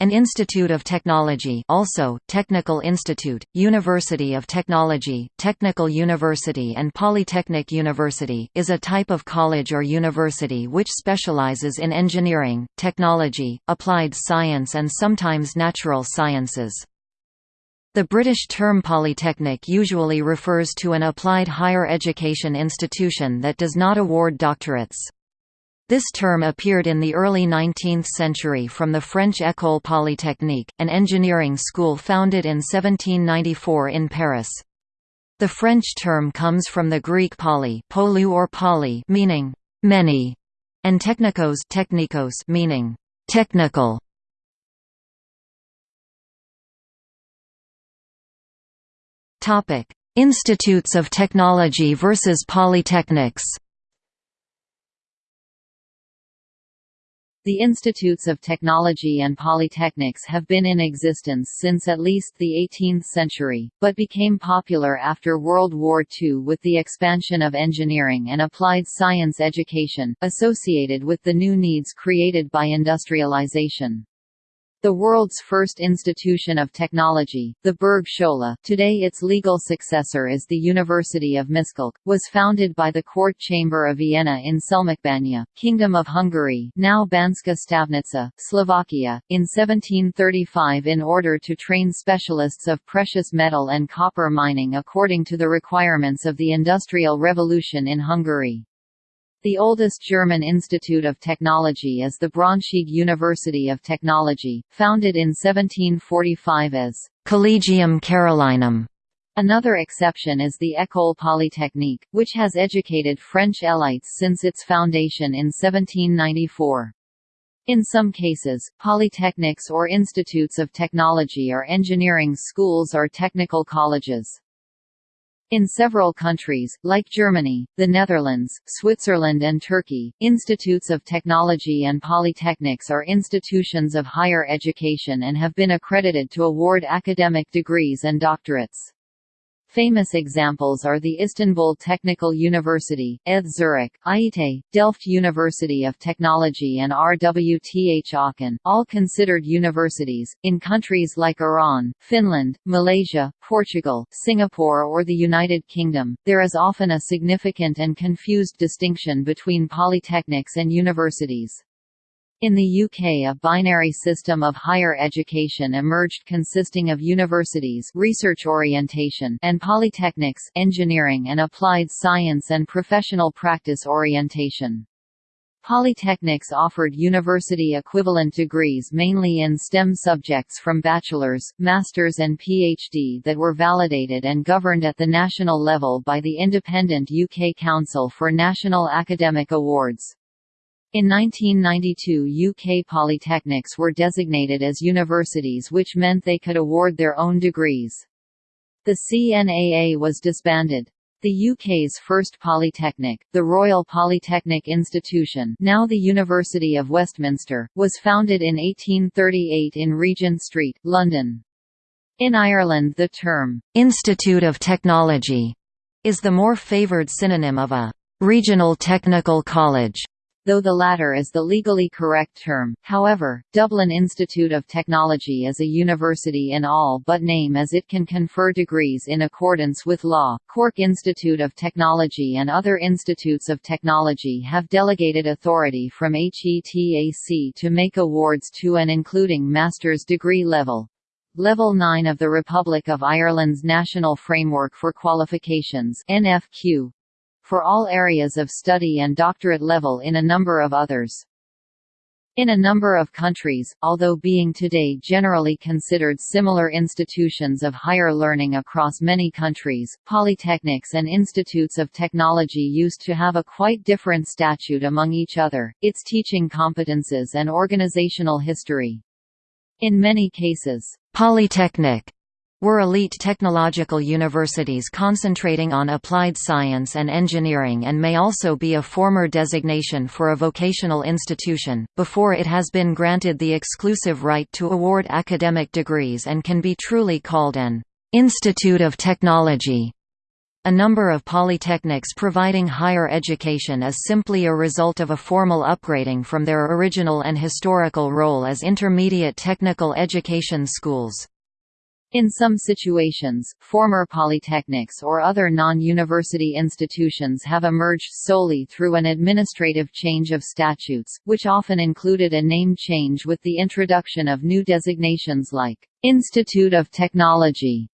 An institute of technology also, Technical Institute, University of Technology, Technical University and Polytechnic University is a type of college or university which specializes in engineering, technology, applied science and sometimes natural sciences. The British term polytechnic usually refers to an applied higher education institution that does not award doctorates. This term appeared in the early 19th century from the French École Polytechnique, an engineering school founded in 1794 in Paris. The French term comes from the Greek poly, polou or poly, meaning many, and technikos, technikos meaning technical. Topic: Institutes of Technology versus Polytechnics. The institutes of technology and polytechnics have been in existence since at least the 18th century, but became popular after World War II with the expansion of engineering and applied science education, associated with the new needs created by industrialization. The world's first institution of technology, the Bergschule today its legal successor is the University of Miskolc, was founded by the court chamber of Vienna in Selmecbanya, Kingdom of Hungary now Banská Štiavnica, Slovakia, in 1735 in order to train specialists of precious metal and copper mining according to the requirements of the Industrial Revolution in Hungary. The oldest German institute of technology is the Braunschweig University of Technology, founded in 1745 as Collegium Carolinum. Another exception is the École Polytechnique, which has educated French elites since its foundation in 1794. In some cases, polytechnics or institutes of technology are engineering schools or technical colleges. In several countries, like Germany, the Netherlands, Switzerland and Turkey, institutes of technology and polytechnics are institutions of higher education and have been accredited to award academic degrees and doctorates. Famous examples are the Istanbul Technical University, ETH Zurich, IIT, Delft University of Technology and RWTH Aachen, all considered universities. In countries like Iran, Finland, Malaysia, Portugal, Singapore or the United Kingdom, there is often a significant and confused distinction between polytechnics and universities. In the UK a binary system of higher education emerged consisting of universities research orientation and polytechnics engineering and applied science and professional practice orientation. Polytechnics offered university-equivalent degrees mainly in STEM subjects from bachelor's, master's and PhD that were validated and governed at the national level by the independent UK Council for National Academic Awards. In 1992 UK polytechnics were designated as universities which meant they could award their own degrees. The CNAA was disbanded. The UK's first polytechnic, the Royal Polytechnic Institution now the University of Westminster, was founded in 1838 in Regent Street, London. In Ireland the term, "'Institute of Technology' is the more favoured synonym of a "'regional technical college' though the latter is the legally correct term. However, Dublin Institute of Technology is a university in all but name as it can confer degrees in accordance with law. Cork Institute of Technology and other institutes of technology have delegated authority from HETAC to make awards to and including master's degree level. Level 9 of the Republic of Ireland's National Framework for Qualifications NFQ, for all areas of study and doctorate level in a number of others. In a number of countries, although being today generally considered similar institutions of higher learning across many countries, polytechnics and institutes of technology used to have a quite different statute among each other, its teaching competences and organizational history. In many cases, polytechnic were elite technological universities concentrating on applied science and engineering and may also be a former designation for a vocational institution, before it has been granted the exclusive right to award academic degrees and can be truly called an «institute of technology». A number of polytechnics providing higher education is simply a result of a formal upgrading from their original and historical role as intermediate technical education schools. In some situations, former polytechnics or other non-university institutions have emerged solely through an administrative change of statutes, which often included a name change with the introduction of new designations like Institute of Technology,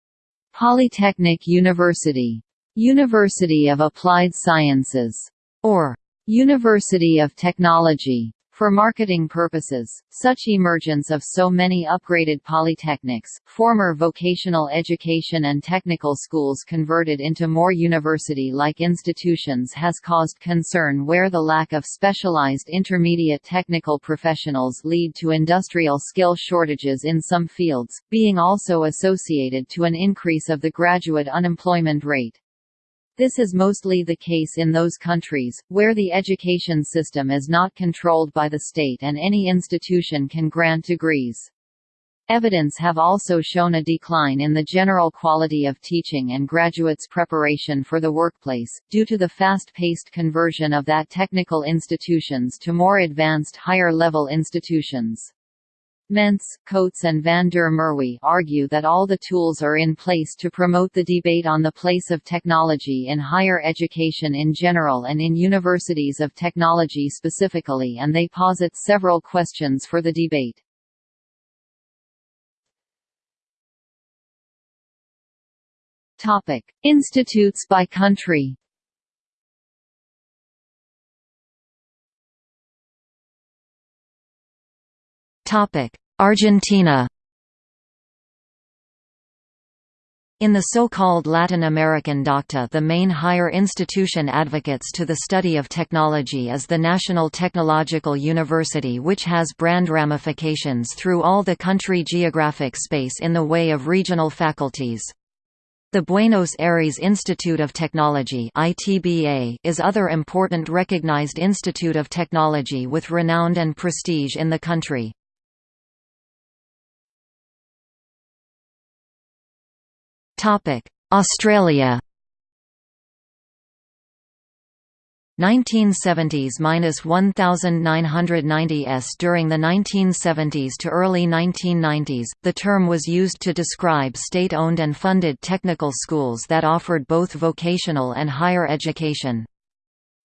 Polytechnic University, University of Applied Sciences, or University of Technology. For marketing purposes, such emergence of so many upgraded polytechnics, former vocational education and technical schools converted into more university-like institutions has caused concern where the lack of specialized intermediate technical professionals lead to industrial skill shortages in some fields, being also associated to an increase of the graduate unemployment rate. This is mostly the case in those countries, where the education system is not controlled by the state and any institution can grant degrees. Evidence have also shown a decline in the general quality of teaching and graduates' preparation for the workplace, due to the fast-paced conversion of that technical institutions to more advanced higher-level institutions. Mentz, Coates and van der Merwe argue that all the tools are in place to promote the debate on the place of technology in higher education in general and in universities of technology specifically and they posit several questions for the debate. Institutes by country Argentina In the so-called Latin American docta the main higher institution advocates to the study of technology is the National Technological University which has brand ramifications through all the country geographic space in the way of regional faculties. The Buenos Aires Institute of Technology is other important recognized institute of technology with renown and prestige in the country. Australia 1970s–1990s During the 1970s to early 1990s, the term was used to describe state-owned and funded technical schools that offered both vocational and higher education.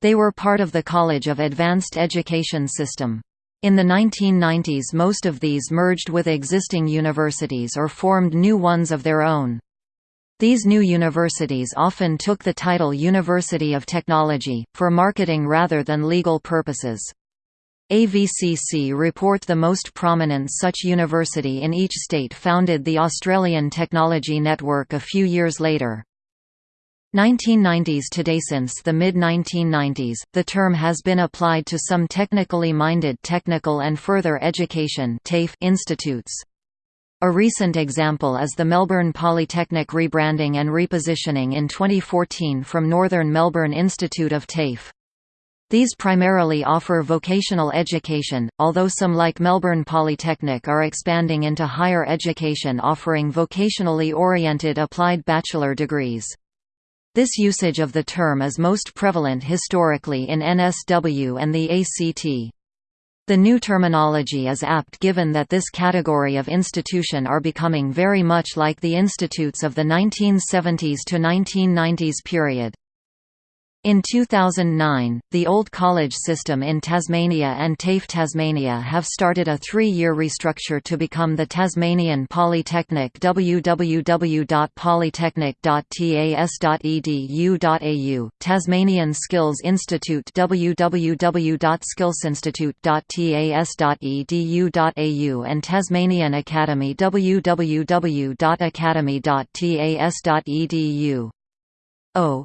They were part of the College of Advanced Education system. In the 1990s most of these merged with existing universities or formed new ones of their own. These new universities often took the title University of Technology, for marketing rather than legal purposes. AVCC report the most prominent such university in each state founded the Australian Technology Network a few years later. 1990s today Since the mid-1990s, the term has been applied to some technically minded technical and further education institutes. A recent example is the Melbourne Polytechnic rebranding and repositioning in 2014 from Northern Melbourne Institute of TAFE. These primarily offer vocational education, although some like Melbourne Polytechnic are expanding into higher education offering vocationally oriented applied bachelor degrees. This usage of the term is most prevalent historically in NSW and the ACT. The new terminology is apt given that this category of institution are becoming very much like the institutes of the 1970s to 1990s period. In 2009, the Old College system in Tasmania and TAFE Tasmania have started a three-year restructure to become the Tasmanian Polytechnic www.polytechnic.tas.edu.au, Tasmanian Skills Institute www.skillsinstitute.tas.edu.au and Tasmanian Academy www.academy.tas.edu. O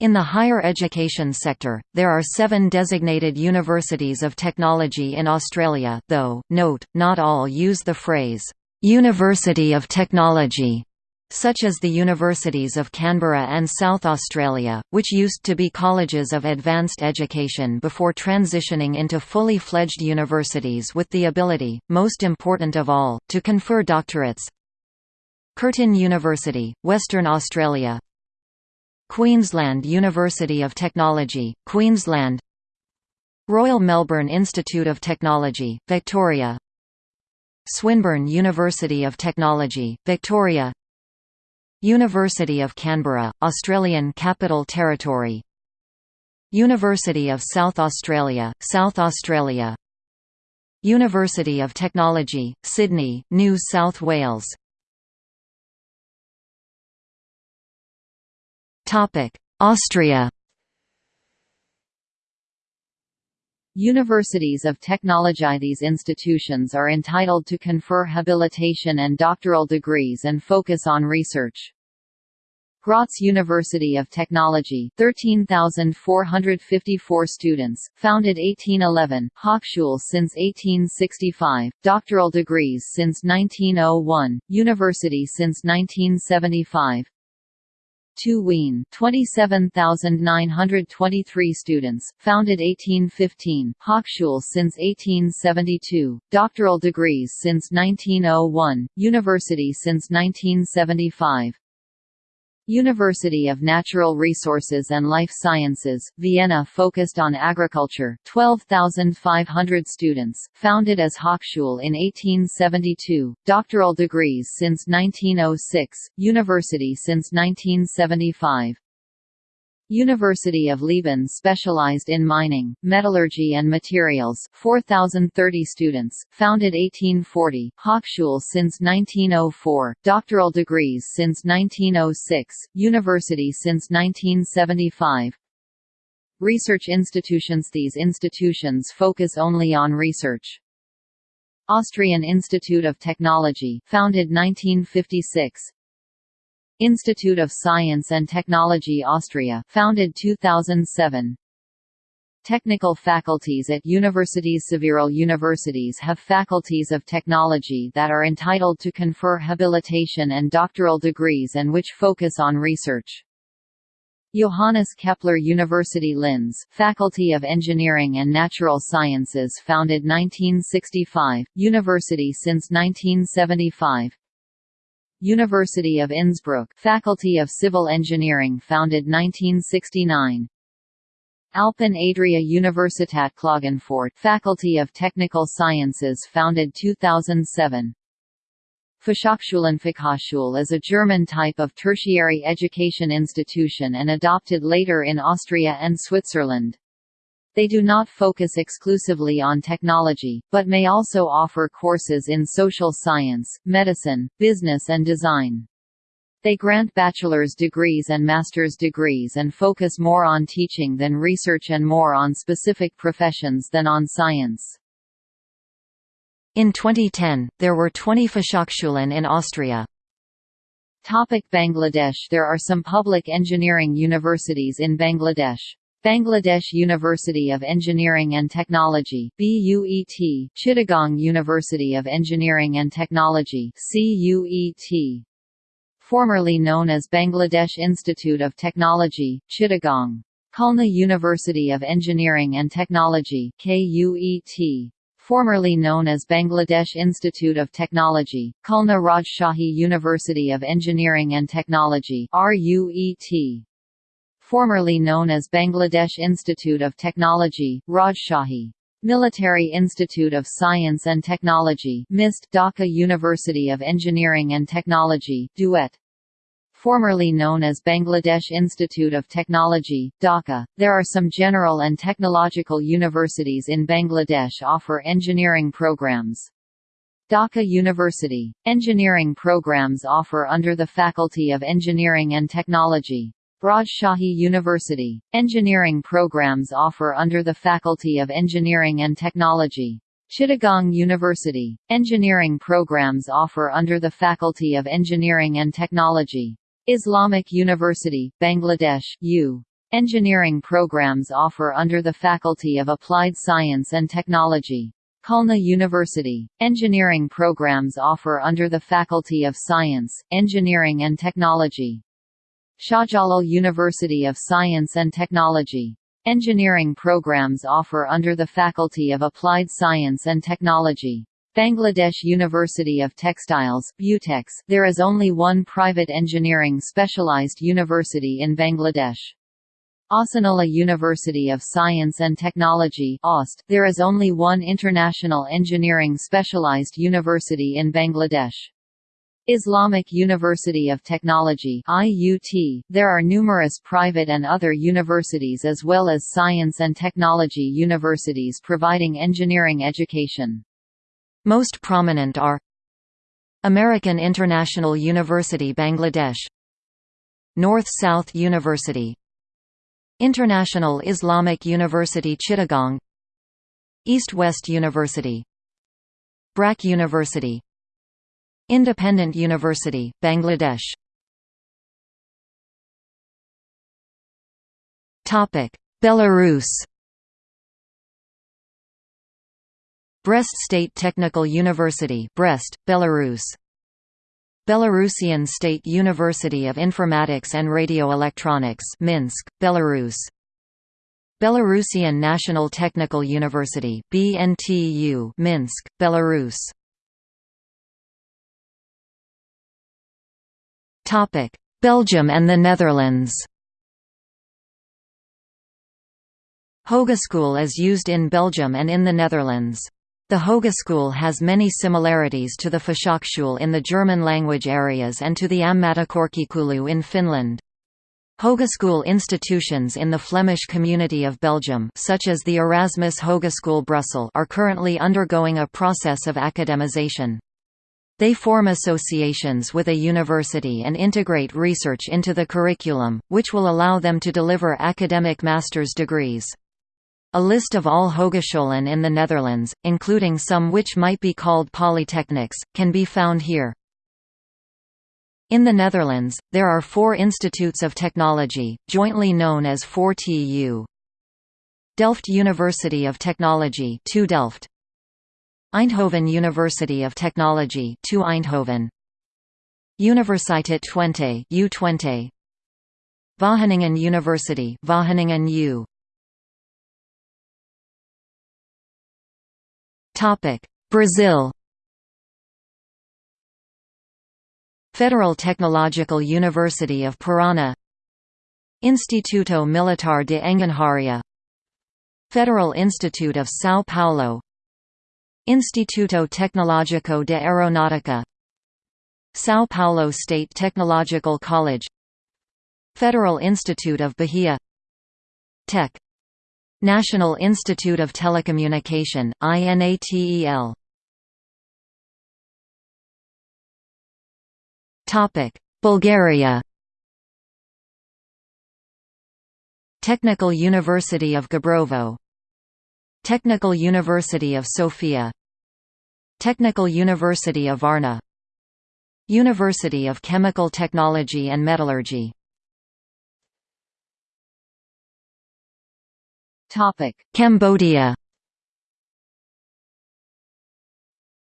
in the higher education sector, there are seven designated universities of technology in Australia though, note, not all use the phrase, "'University of Technology' such as the Universities of Canberra and South Australia, which used to be colleges of advanced education before transitioning into fully fledged universities with the ability, most important of all, to confer doctorates. Curtin University, Western Australia Queensland University of Technology, Queensland Royal Melbourne Institute of Technology, Victoria Swinburne University of Technology, Victoria University of Canberra, Australian Capital Territory University of South Australia, South Australia University of Technology, Sydney, New South Wales Austria Universities of technology These institutions are entitled to confer habilitation and doctoral degrees and focus on research. Graz University of Technology 13,454 students, founded 1811, Hochschule since 1865, doctoral degrees since 1901, university since 1975 TU Wien 27,923 students, founded 1815, Hochschule since 1872, doctoral degrees since 1901, university since 1975 University of Natural Resources and Life Sciences, Vienna focused on agriculture 12,500 students, founded as Hochschule in 1872, doctoral degrees since 1906, university since 1975 University of Leoben specialized in mining, metallurgy and materials 4,030 students, founded 1840, Hochschule since 1904, doctoral degrees since 1906, university since 1975, Research institutions These institutions focus only on research. Austrian Institute of Technology founded 1956, Institute of Science and Technology Austria founded 2007 Technical faculties at universities Several universities have faculties of technology that are entitled to confer habilitation and doctoral degrees and which focus on research. Johannes Kepler University Linz, Faculty of Engineering and Natural Sciences founded 1965, university since 1975 University of Innsbruck Faculty of Civil Engineering founded 1969 Alpen Adria Universitat Klagenfurt Faculty of Technical Sciences founded 2007 Fachhochschulen is a German type of tertiary education institution and adopted later in Austria and Switzerland. They do not focus exclusively on technology, but may also offer courses in social science, medicine, business and design. They grant bachelor's degrees and master's degrees and focus more on teaching than research and more on specific professions than on science. In 2010, there were 20 Fachhochschulen in Austria. Topic Bangladesh There are some public engineering universities in Bangladesh. Bangladesh University of Engineering and Technology BUET, Chittagong University of Engineering and Technology CUET. Formerly known as Bangladesh Institute of Technology, Chittagong. Khulna University of Engineering and Technology KUET. Formerly known as Bangladesh Institute of Technology, Khulna Rajshahi University of Engineering and Technology RUET formerly known as Bangladesh Institute of Technology, Rajshahi. Military Institute of Science and Technology MIST Dhaka University of Engineering and Technology DUET formerly known as Bangladesh Institute of Technology, Dhaka. There are some general and technological universities in Bangladesh offer engineering programs. Dhaka University. Engineering programs offer under the Faculty of Engineering and Technology. Rajshahi University. Engineering programs offer under the Faculty of Engineering and Technology. Chittagong University. Engineering programs offer under the Faculty of Engineering and Technology. Islamic University, Bangladesh U. Engineering programs offer under the Faculty of Applied Science and Technology. Khulna University. Engineering programs offer under the Faculty of Science, Engineering and Technology. Shahjalal University of Science and Technology. Engineering programs offer under the Faculty of Applied Science and Technology. Bangladesh University of Textiles BUTEX, there is only one private engineering specialized university in Bangladesh. Ahsanullah University of Science and Technology OST, there is only one international engineering specialized university in Bangladesh. Islamic University of Technology IUT, there are numerous private and other universities as well as science and technology universities providing engineering education. Most prominent are American International University Bangladesh. North-South University. International Islamic University Chittagong. East-West University. BRAC University Independent University, Bangladesh. Belarus. Brest State Technical University Brest, Belarus. Belarusian State University of Informatics and Radioelectronics Minsk, Belarus. Belarusian National Technical University BNTU Minsk, Belarus Belgium and the Netherlands. Hogeschool is used in Belgium and in the Netherlands. The Hogeschool has many similarities to the Fachhochschule in the German-language areas and to the Ammattikorkeakoulu in Finland. Hogeschool institutions in the Flemish Community of Belgium such as the Erasmus Hogeschool Brussels are currently undergoing a process of academization. They form associations with a university and integrate research into the curriculum, which will allow them to deliver academic master's degrees. A list of all hogescholen in the Netherlands, including some which might be called polytechnics, can be found here. In the Netherlands, there are four institutes of technology, jointly known as 4TU. Delft University of Technology 2 Delft. Eindhoven University of Technology 2 Eindhoven. Universiteit Twente U Twente. Wageningen University Wageningen U. Topic Brazil Federal Technological University of Paraná Instituto Militar de Engenharia Federal Institute of São Paulo Instituto Tecnológico de Aeronáutica São Paulo State Technological College Federal Institute of Bahia Tech National Institute of Telecommunication, INATEL Bulgaria. Technical University of Gabrovo. Technical University of Sofia Technical University of Varna. University of Chemical Technology and Metallurgy. Cambodia.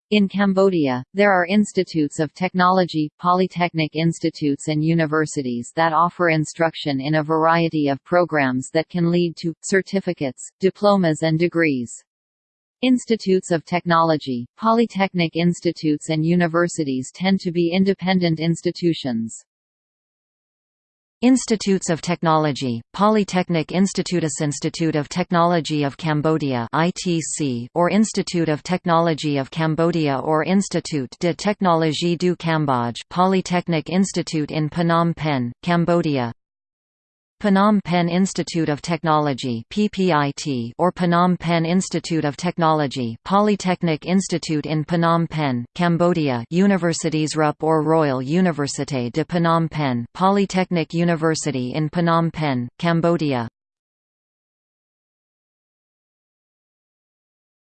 In Cambodia, there are institutes of technology, polytechnic institutes and universities that offer instruction in a variety of programs that can lead to, certificates, diplomas and degrees. Institutes of technology, polytechnic institutes and universities tend to be independent institutions. Institutes of Technology, Polytechnic Institutus Institute of Technology of Cambodia ITC, or Institute of Technology of Cambodia or Institut de Technologie du Cambodge Polytechnic Institute in Phnom Penh, Cambodia Phnom Penh Institute of Technology PPIT or Phnom Penh Institute of Technology Polytechnic Institute in Phnom Penh, Cambodia Universities RUP or Royal Université de Phnom Penh Polytechnic University in Phnom Penh, Cambodia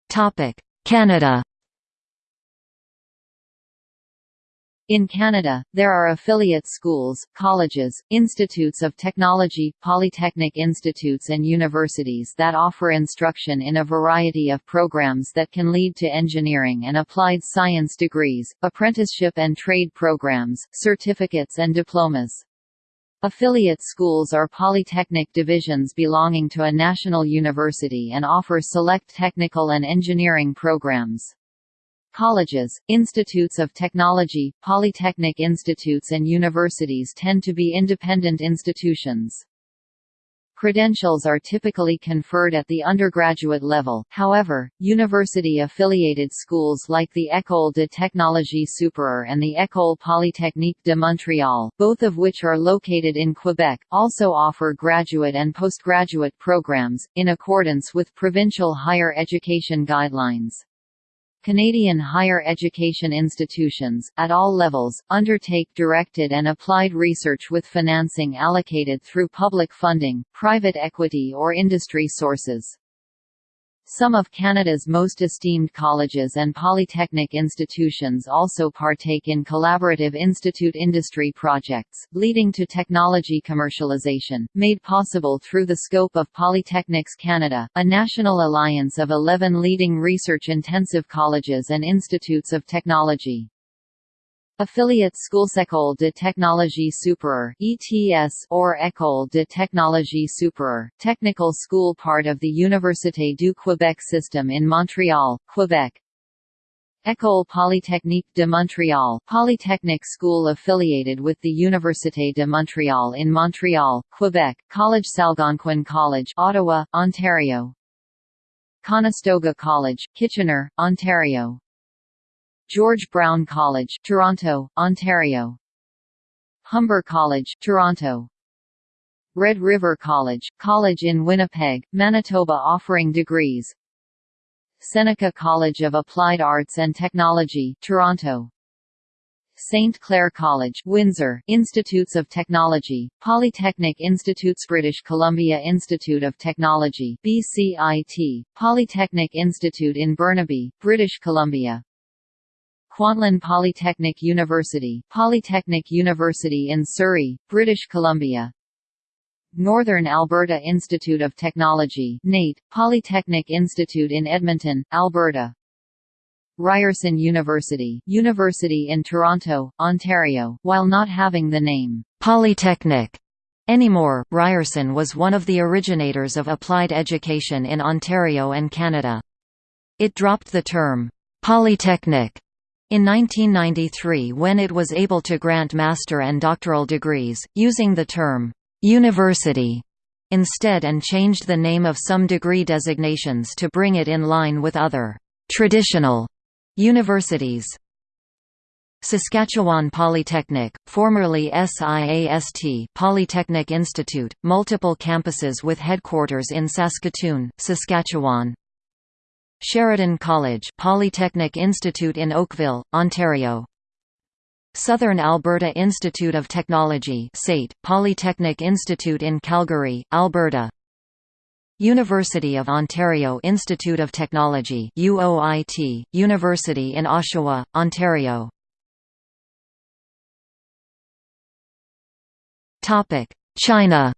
Topic: Canada In Canada, there are affiliate schools, colleges, institutes of technology, polytechnic institutes and universities that offer instruction in a variety of programs that can lead to engineering and applied science degrees, apprenticeship and trade programs, certificates and diplomas. Affiliate schools are polytechnic divisions belonging to a national university and offer select technical and engineering programs. Colleges, institutes of technology, polytechnic institutes and universities tend to be independent institutions. Credentials are typically conferred at the undergraduate level, however, university-affiliated schools like the École de technologie supérieure and the École polytechnique de Montréal, both of which are located in Quebec, also offer graduate and postgraduate programs, in accordance with provincial higher education guidelines. Canadian higher education institutions, at all levels, undertake directed and applied research with financing allocated through public funding, private equity or industry sources. Some of Canada's most esteemed colleges and polytechnic institutions also partake in collaborative institute-industry projects, leading to technology commercialization, made possible through the scope of Polytechnics Canada, a national alliance of 11 leading research-intensive colleges and institutes of technology. Affiliate Schools de technologie supérieure (ETS) or École de technologie supérieure, technical school part of the Université du Québec system in Montreal, Quebec. École Polytechnique de Montréal, Polytechnic school affiliated with the Université de Montréal in Montreal, Quebec. College Algonquin College, Ottawa, Ontario. Conestoga College, Kitchener, Ontario. George Brown College, Toronto, Ontario. Humber College, Toronto. Red River College, college in Winnipeg, Manitoba offering degrees. Seneca College of Applied Arts and Technology, Toronto. St. Clair College, Windsor, Institutes of Technology, Polytechnic Institutes British Columbia Institute of Technology BCIT, Polytechnic Institute in Burnaby, British Columbia Kwantlen Polytechnic University, Polytechnic University in Surrey, British Columbia. Northern Alberta Institute of Technology NAIT, Polytechnic Institute in Edmonton, Alberta. Ryerson University, University in Toronto, Ontario, while not having the name Polytechnic anymore, Ryerson was one of the originators of applied education in Ontario and Canada. It dropped the term Polytechnic in 1993 when it was able to grant master and doctoral degrees, using the term, "'university' instead and changed the name of some degree designations to bring it in line with other "'traditional' universities. Saskatchewan Polytechnic, formerly SIAST Polytechnic Institute, multiple campuses with headquarters in Saskatoon, Saskatchewan, Sheridan College Polytechnic Institute in Oakville, Ontario. Southern Alberta Institute of Technology SAIT, Polytechnic Institute in Calgary, Alberta. University of Ontario Institute of Technology UOIT, University in Oshawa, Ontario. China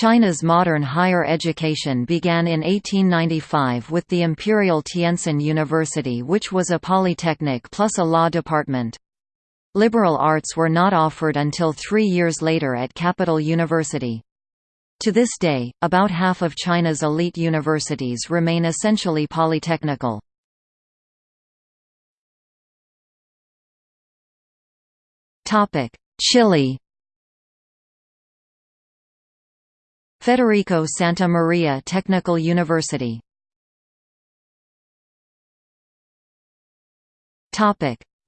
China's modern higher education began in 1895 with the Imperial Tientsin University which was a polytechnic plus a law department. Liberal arts were not offered until three years later at Capital University. To this day, about half of China's elite universities remain essentially polytechnical. Chile Federico Santa Maria Technical University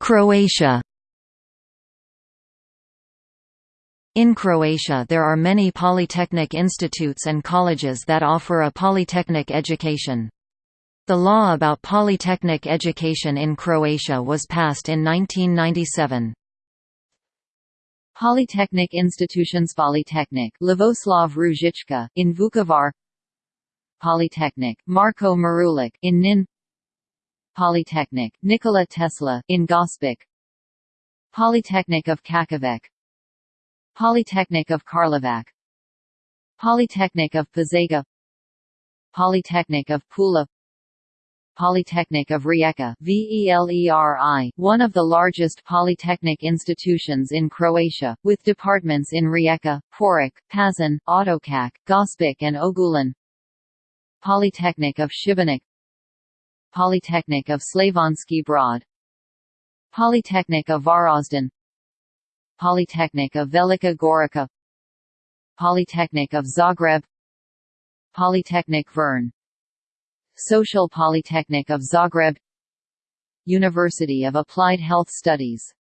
Croatia In Croatia there are many polytechnic institutes and colleges that offer a polytechnic education. The law about polytechnic education in Croatia was passed in 1997. Polytechnic institutions Polytechnic Lavoslav Ružička in Vukovar. Polytechnic Marko Marulic in Knin. Polytechnic Nikola Tesla in Gospic. Polytechnic of Čakovec Polytechnic of Karlovac. Polytechnic of Požega Polytechnic of Pula Polytechnic of Rijeka VELERI, one of the largest polytechnic institutions in Croatia, with departments in Rijeka, Poreč, Pazin, Otočak, Gospic and Ogulin Polytechnic of Šibenik. Polytechnic of Slavonski Brod. Polytechnic of Varaždin. Polytechnic of Velika Gorica. Polytechnic of Zagreb. Polytechnic Vern Social Polytechnic of Zagreb University of Applied Health Studies.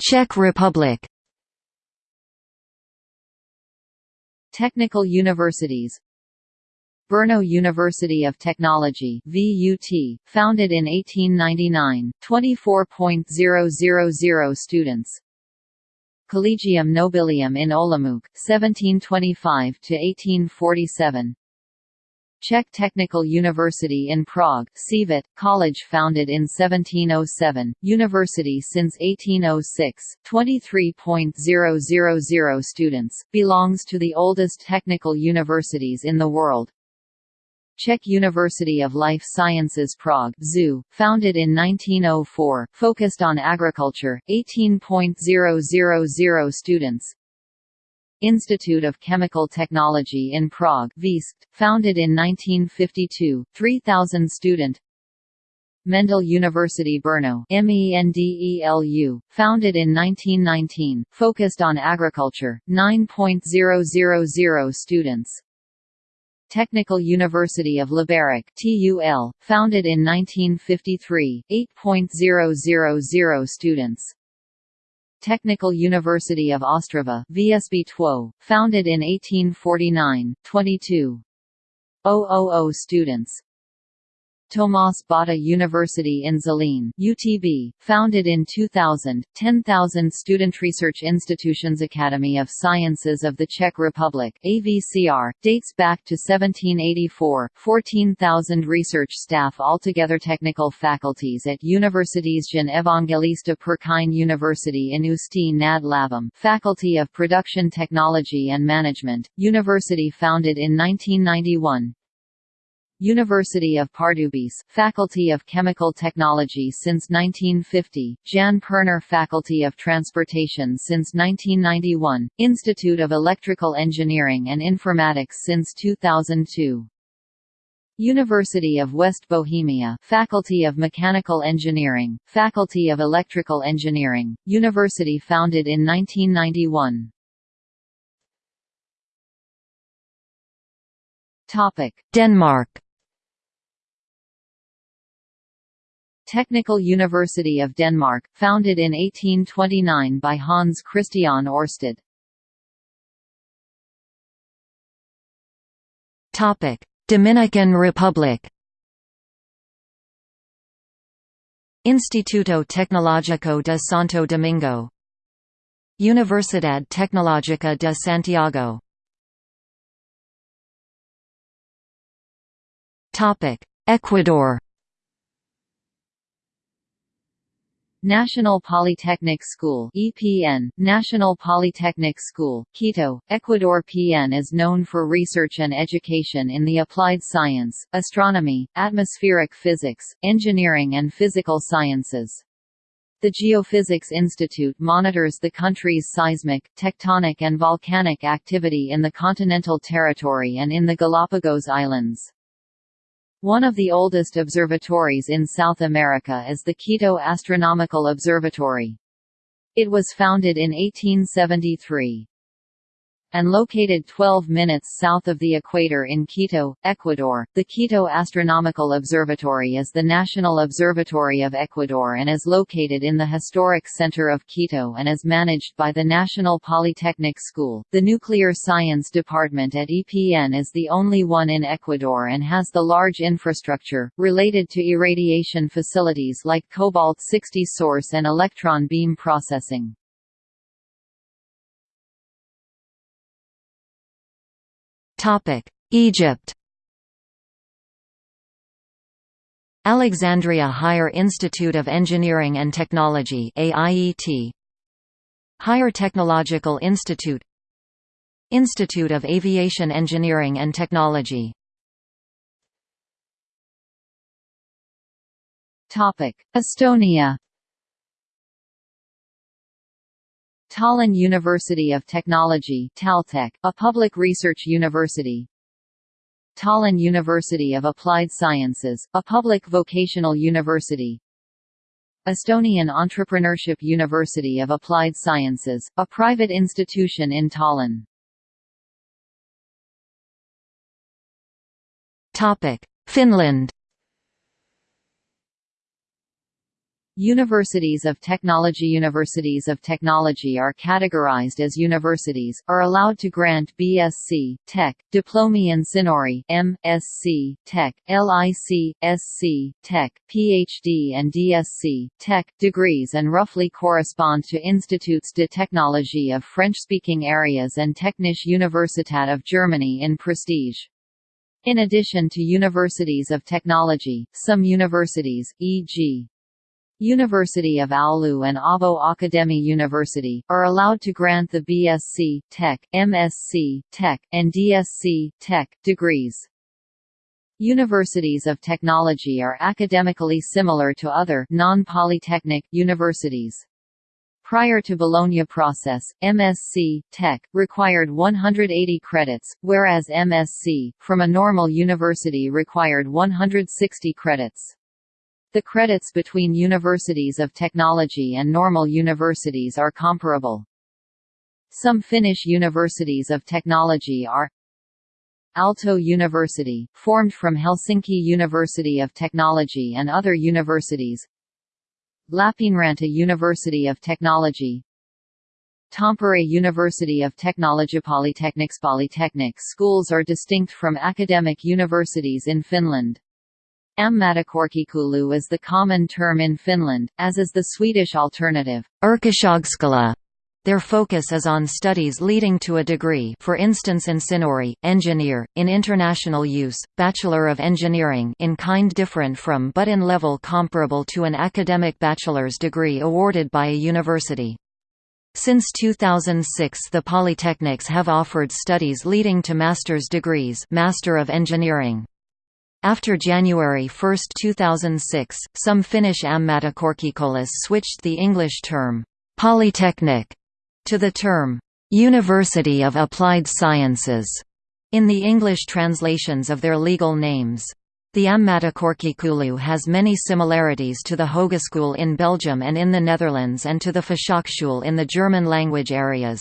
Czech Republic. Technical universities. Brno University of Technology VUT, founded in 1899, 24.000 students. Collegium Nobilium in Olomouc, 1725–1847 Czech Technical University in Prague CVIT, college founded in 1707, university since 1806, 23.000 students, belongs to the oldest technical universities in the world. Czech University of Life Sciences Prague ZU, founded in 1904, focused on agriculture, 18.000 students, Institute of Chemical Technology in Prague VIST, founded in 1952, 3,000 student. Mendel University Brno MENDELU, founded in 1919, focused on agriculture, 9.000 students Technical University of Liberec TUL, founded in 1953, 8.000 students. Technical University of Ostrava VSB TWO, founded in 1849, 22.000 000 students Tomas Bata University in Zlín UTB, founded in 2000, 10,000 student research institutions Academy of Sciences of the Czech Republic AVCR, dates back to 1784, 14,000 research staff altogether Technical faculties at Universities Jan Evangelista Purkyně University in Ústí nad Labem Faculty of Production Technology and Management, university founded in 1991, University of Pardubice, Faculty of Chemical Technology since 1950, Jan Perner Faculty of Transportation since 1991, Institute of Electrical Engineering and Informatics since 2002. University of West Bohemia Faculty of Mechanical Engineering, Faculty of Electrical Engineering, university founded in 1991. Denmark Technical University of Denmark, founded in 1829 by Hans Christian Ørsted. Topic: Dominican Republic. Instituto Tecnológico de Santo Domingo. Universidad Tecnológica de Santiago. Topic: Ecuador National Polytechnic School EPN, National Polytechnic School, Quito, Ecuador PN is known for research and education in the applied science, astronomy, atmospheric physics, engineering and physical sciences. The Geophysics Institute monitors the country's seismic, tectonic and volcanic activity in the continental territory and in the Galapagos Islands. One of the oldest observatories in South America is the Quito Astronomical Observatory. It was founded in 1873 and located 12 minutes south of the equator in Quito, Ecuador. The Quito Astronomical Observatory is the national observatory of Ecuador and is located in the historic center of Quito and is managed by the National Polytechnic School. The Nuclear Science Department at EPN is the only one in Ecuador and has the large infrastructure, related to irradiation facilities like cobalt-60 source and electron beam processing. Egypt. Alexandria Higher Institute of Engineering and Technology AIET Higher Technological Institute. Institute of Aviation Engineering and Technology. Estonia Tallinn University of Technology Taltech, a public research university. Tallinn University of Applied Sciences, a public vocational university. Estonian Entrepreneurship University of Applied Sciences, a private institution in Tallinn. Finland Universities of Technology Universities of Technology are categorized as universities, are allowed to grant BSc, Tech, Diplomi Insinööri MSc, Tech, LIC, SC, Tech, PhD and DSc, Tech, degrees and roughly correspond to Instituts de Technologie of French-speaking areas and Technische Universität of Germany in prestige. In addition to universities of technology, some universities, e.g. University of Oulu and Åbo Akademi University, are allowed to grant the BSc, Tech, MSc, Tech, and DSc, Tech, degrees. Universities of technology are academically similar to other non-polytechnic universities. Prior to Bologna process, MSc, Tech, required 180 credits, whereas MSc, from a normal university required 160 credits. The credits between universities of technology and normal universities are comparable. Some Finnish universities of technology are Aalto University, formed from Helsinki University of Technology and other universities Lappeenranta University of Technology Tampere University of Technology Polytechnics Polytechnics schools are distinct from academic universities in Finland. Ammattikorkeakoulu is the common term in Finland, as is the Swedish alternative, Yrkeshögskola. Their focus is on studies leading to a degree for instance insinööri, engineer, in international use, Bachelor of Engineering in kind different from but in level comparable to an academic bachelor's degree awarded by a university. Since 2006 the polytechnics have offered studies leading to master's degrees Master of Engineering. After January 1, 2006, some Finnish ammattikorkeakoulut switched the English term, «polytechnic» to the term, «University of Applied Sciences» in the English translations of their legal names. The Ammattikorkeakoulu has many similarities to the Hogeschool in Belgium and in the Netherlands and to the Fachhochschule in the German language areas.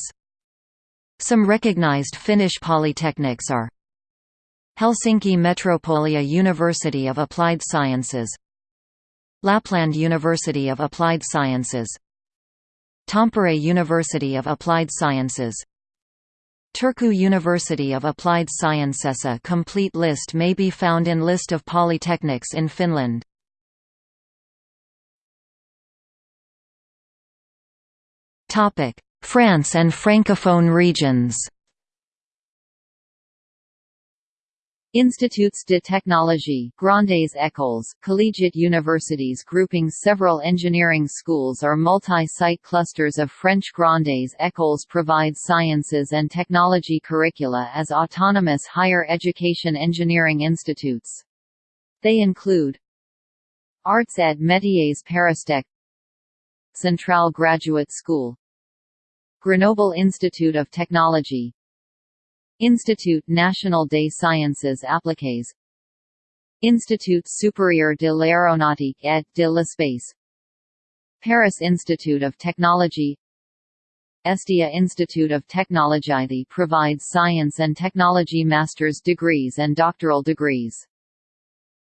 Some recognized Finnish polytechnics are Helsinki Metropolia University of Applied Sciences Lapland University of Applied Sciences Tampere University of Applied Sciences Turku University of Applied Sciences A complete list may be found in List of polytechnics in Finland. France and Francophone regions Instituts de technologie, grandes écoles, collegiate universities grouping several engineering schools or multi-site clusters of French grandes écoles provide sciences and technology curricula as autonomous higher education engineering institutes. They include Arts et Métiers Paristech Centrale Graduate School Grenoble Institute of Technology Institut National des Sciences Appliquées. Institut Supérieur de l'Aéronautique et de l'Espace. Paris Institute of Technology. Estia Institute of Technology provides science and technology master's degrees and doctoral degrees.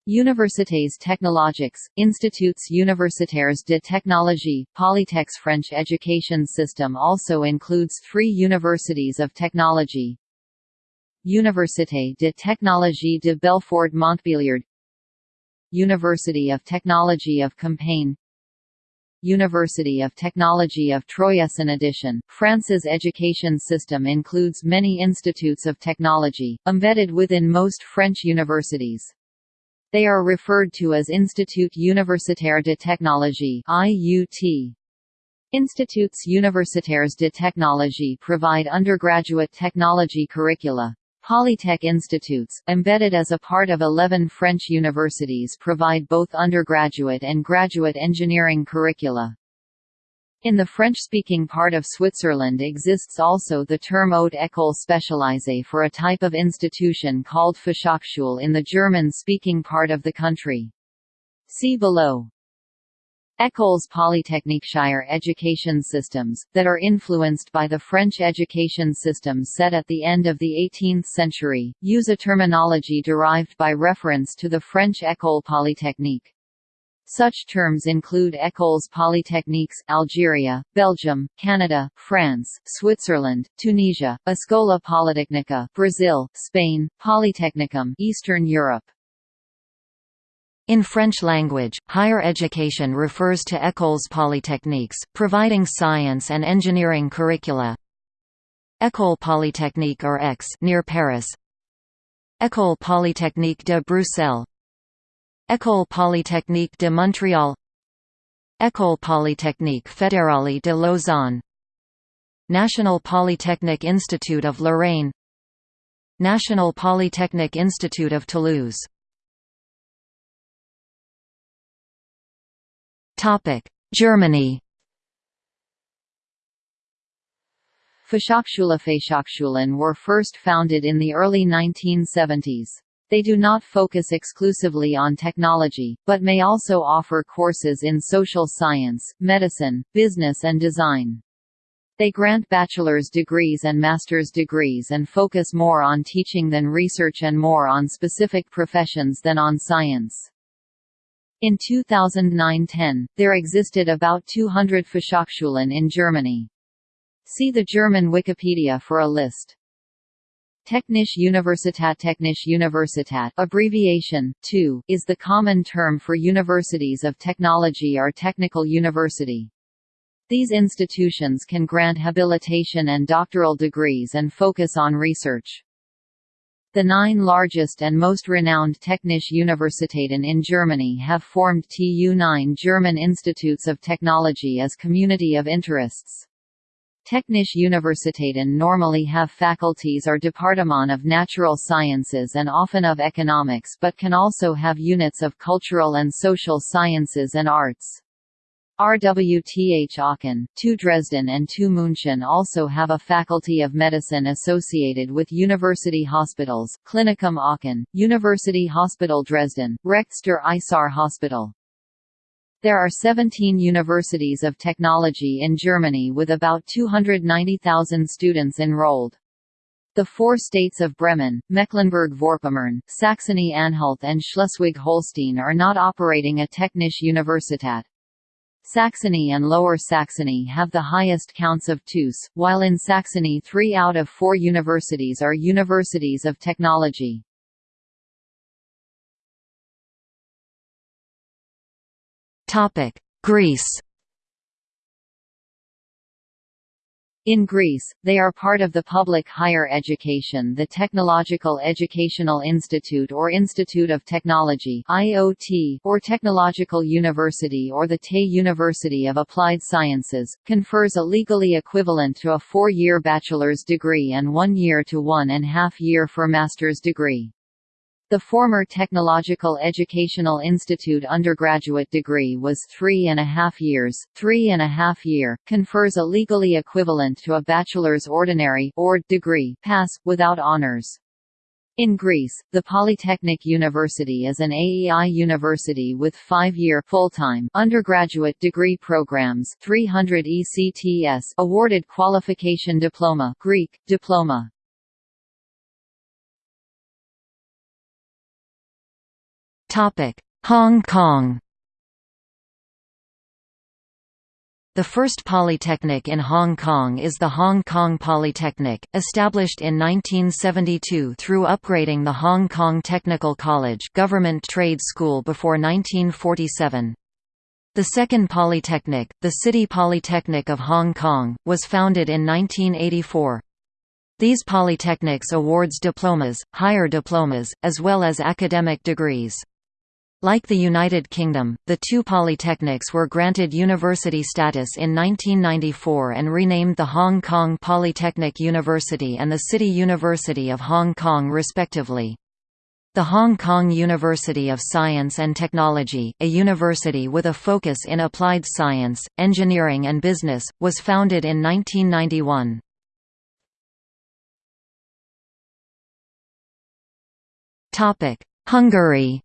Universités technologiques, Instituts universitaires de technologie, Polytech's French education system also includes three universities of technology, Université de technologie de Belfort-Montbéliard University of Technology of Compiègne University of Technology of Troyes. In addition, France's education system includes many institutes of technology, embedded within most French universities. They are referred to as Institut Universitaire de Technologie IUT. Instituts universitaires de technologie provide undergraduate technology curricula. Polytech institutes, embedded as a part of 11 French universities provide both undergraduate and graduate engineering curricula. In the French-speaking part of Switzerland exists also the term Haute École spécialisée for a type of institution called Fachhochschule in the German-speaking part of the country. See below. Écoles polytechniques higher education systems, that are influenced by the French education system set at the end of the 18th century, use a terminology derived by reference to the French École polytechnique. Such terms include Écoles Polytechniques, Algeria, Belgium, Canada, France, Switzerland, Tunisia, Escola Politecnica, Brazil, Spain, Polytechnicum, Eastern Europe. In French language, higher education refers to écoles polytechniques, providing science and engineering curricula. École Polytechnique or Aix near Paris. École Polytechnique de Bruxelles. École Polytechnique de Montréal. École Polytechnique Fédérale de Lausanne. National Polytechnic Institute of Lorraine. National Polytechnic Institute of Toulouse Germany Fachhochschule Fachhochschulen were first founded in the early 1970s. They do not focus exclusively on technology, but may also offer courses in social science, medicine, business and design. They grant bachelor's degrees and master's degrees and focus more on teaching than research and more on specific professions than on science. In 2009–10, there existed about 200 Fachhochschulen in Germany. See the German Wikipedia for a list. Technische Universität Technische Universität abbreviation, TU, is the common term for universities of technology or technical university. These institutions can grant habilitation and doctoral degrees and focus on research. The nine largest and most renowned Technische Universitäten in Germany have formed TU9 German Institutes of Technology as community of interests. Technische Universitäten normally have faculties or Departement of Natural Sciences and often of Economics but can also have units of Cultural and Social Sciences and Arts. RWTH Aachen, TU Dresden and TU München also have a Faculty of Medicine associated with university hospitals, Klinikum Aachen, University Hospital Dresden, Rechts der Isar Hospital. There are 17 universities of technology in Germany with about 290,000 students enrolled. The four states of Bremen, Mecklenburg-Vorpommern, Saxony-Anhalt and Schleswig-Holstein are not operating a Technische Universität. Saxony and Lower Saxony have the highest counts of TUS, while in Saxony three out of four universities are universities of technology. Greece In Greece, they are part of the public higher education the Technological Educational Institute or Institute of Technology IOT, or Technological University or the TE University of Applied Sciences, confers a legally equivalent to a four-year bachelor's degree and one year to one and half year for master's degree. The former Technological Educational Institute undergraduate degree was three and a half years, three and a half year, confers a legally equivalent to a bachelor's ordinary or degree pass, without honors. In Greece, the Polytechnic University is an AEI university with five-year full-time undergraduate degree programs 300 ECTS awarded qualification diploma Greek, diploma. Hong Kong The first polytechnic in Hong Kong is the Hong Kong Polytechnic, established in 1972 through upgrading the Hong Kong Technical College government trade school before 1947. The second polytechnic, the City Polytechnic of Hong Kong, was founded in 1984. These polytechnics awards diplomas, higher diplomas, as well as academic degrees. Like the United Kingdom, the two polytechnics were granted university status in 1994 and renamed the Hong Kong Polytechnic University and the City University of Hong Kong respectively. The Hong Kong University of Science and Technology, a university with a focus in applied science, engineering and business, was founded in 1991. Hungary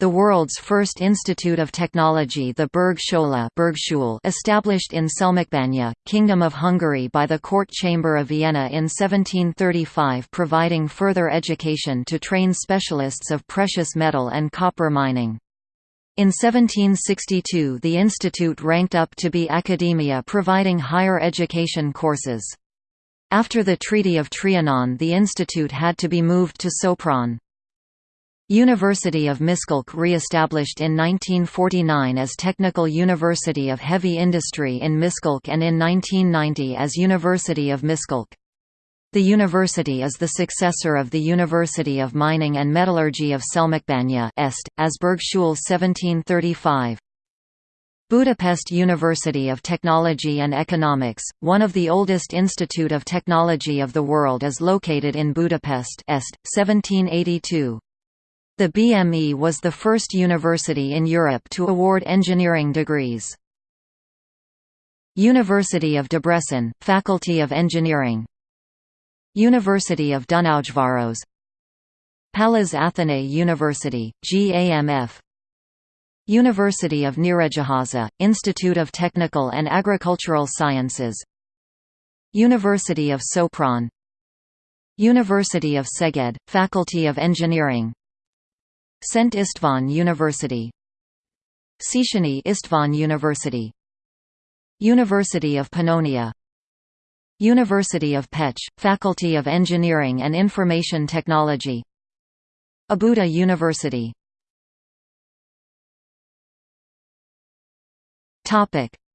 The world's first institute of technology the Bergschule established in Selmecbánya, Kingdom of Hungary by the Court Chamber of Vienna in 1735 providing further education to train specialists of precious metal and copper mining. In 1762 the institute ranked up to be academia providing higher education courses. After the Treaty of Trianon the institute had to be moved to Sopron. University of Miskolc re-established in 1949 as Technical University of Heavy Industry in Miskolc and in 1990 as University of Miskolc. The university is the successor of the University of Mining and Metallurgy of Selmecbánya Est, as Bergschule 1735. Budapest University of Technology and Economics, one of the oldest institute of technology of the world is located in Budapest Est, 1782. The BME was the first university in Europe to award engineering degrees. University of Debrecen, Faculty of Engineering. University of Dunaujvaros. Pallas Athenae University, GAMF University of Nyíregyháza, Institute of Technical and Agricultural Sciences. University of Sopron. University of Szeged, Faculty of Engineering Szent István University. Széchenyi István University. University of Pannonia. University of Pécs, Faculty of Engineering and Information Technology. Óbuda University.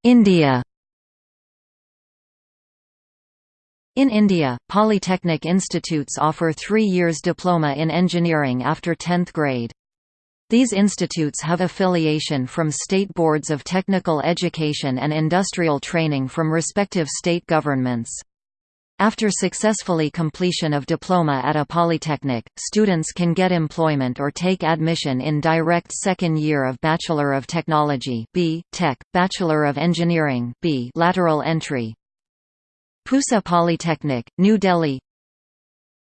India In India, polytechnic institutes offer three years diploma in engineering after 10th grade. These institutes have affiliation from state boards of technical education and industrial training from respective state governments. After successfully completion of diploma at a polytechnic, students can get employment or take admission in direct second year of Bachelor of Technology B. Tech, Bachelor of Engineering B. lateral entry. Pusa Polytechnic, New Delhi.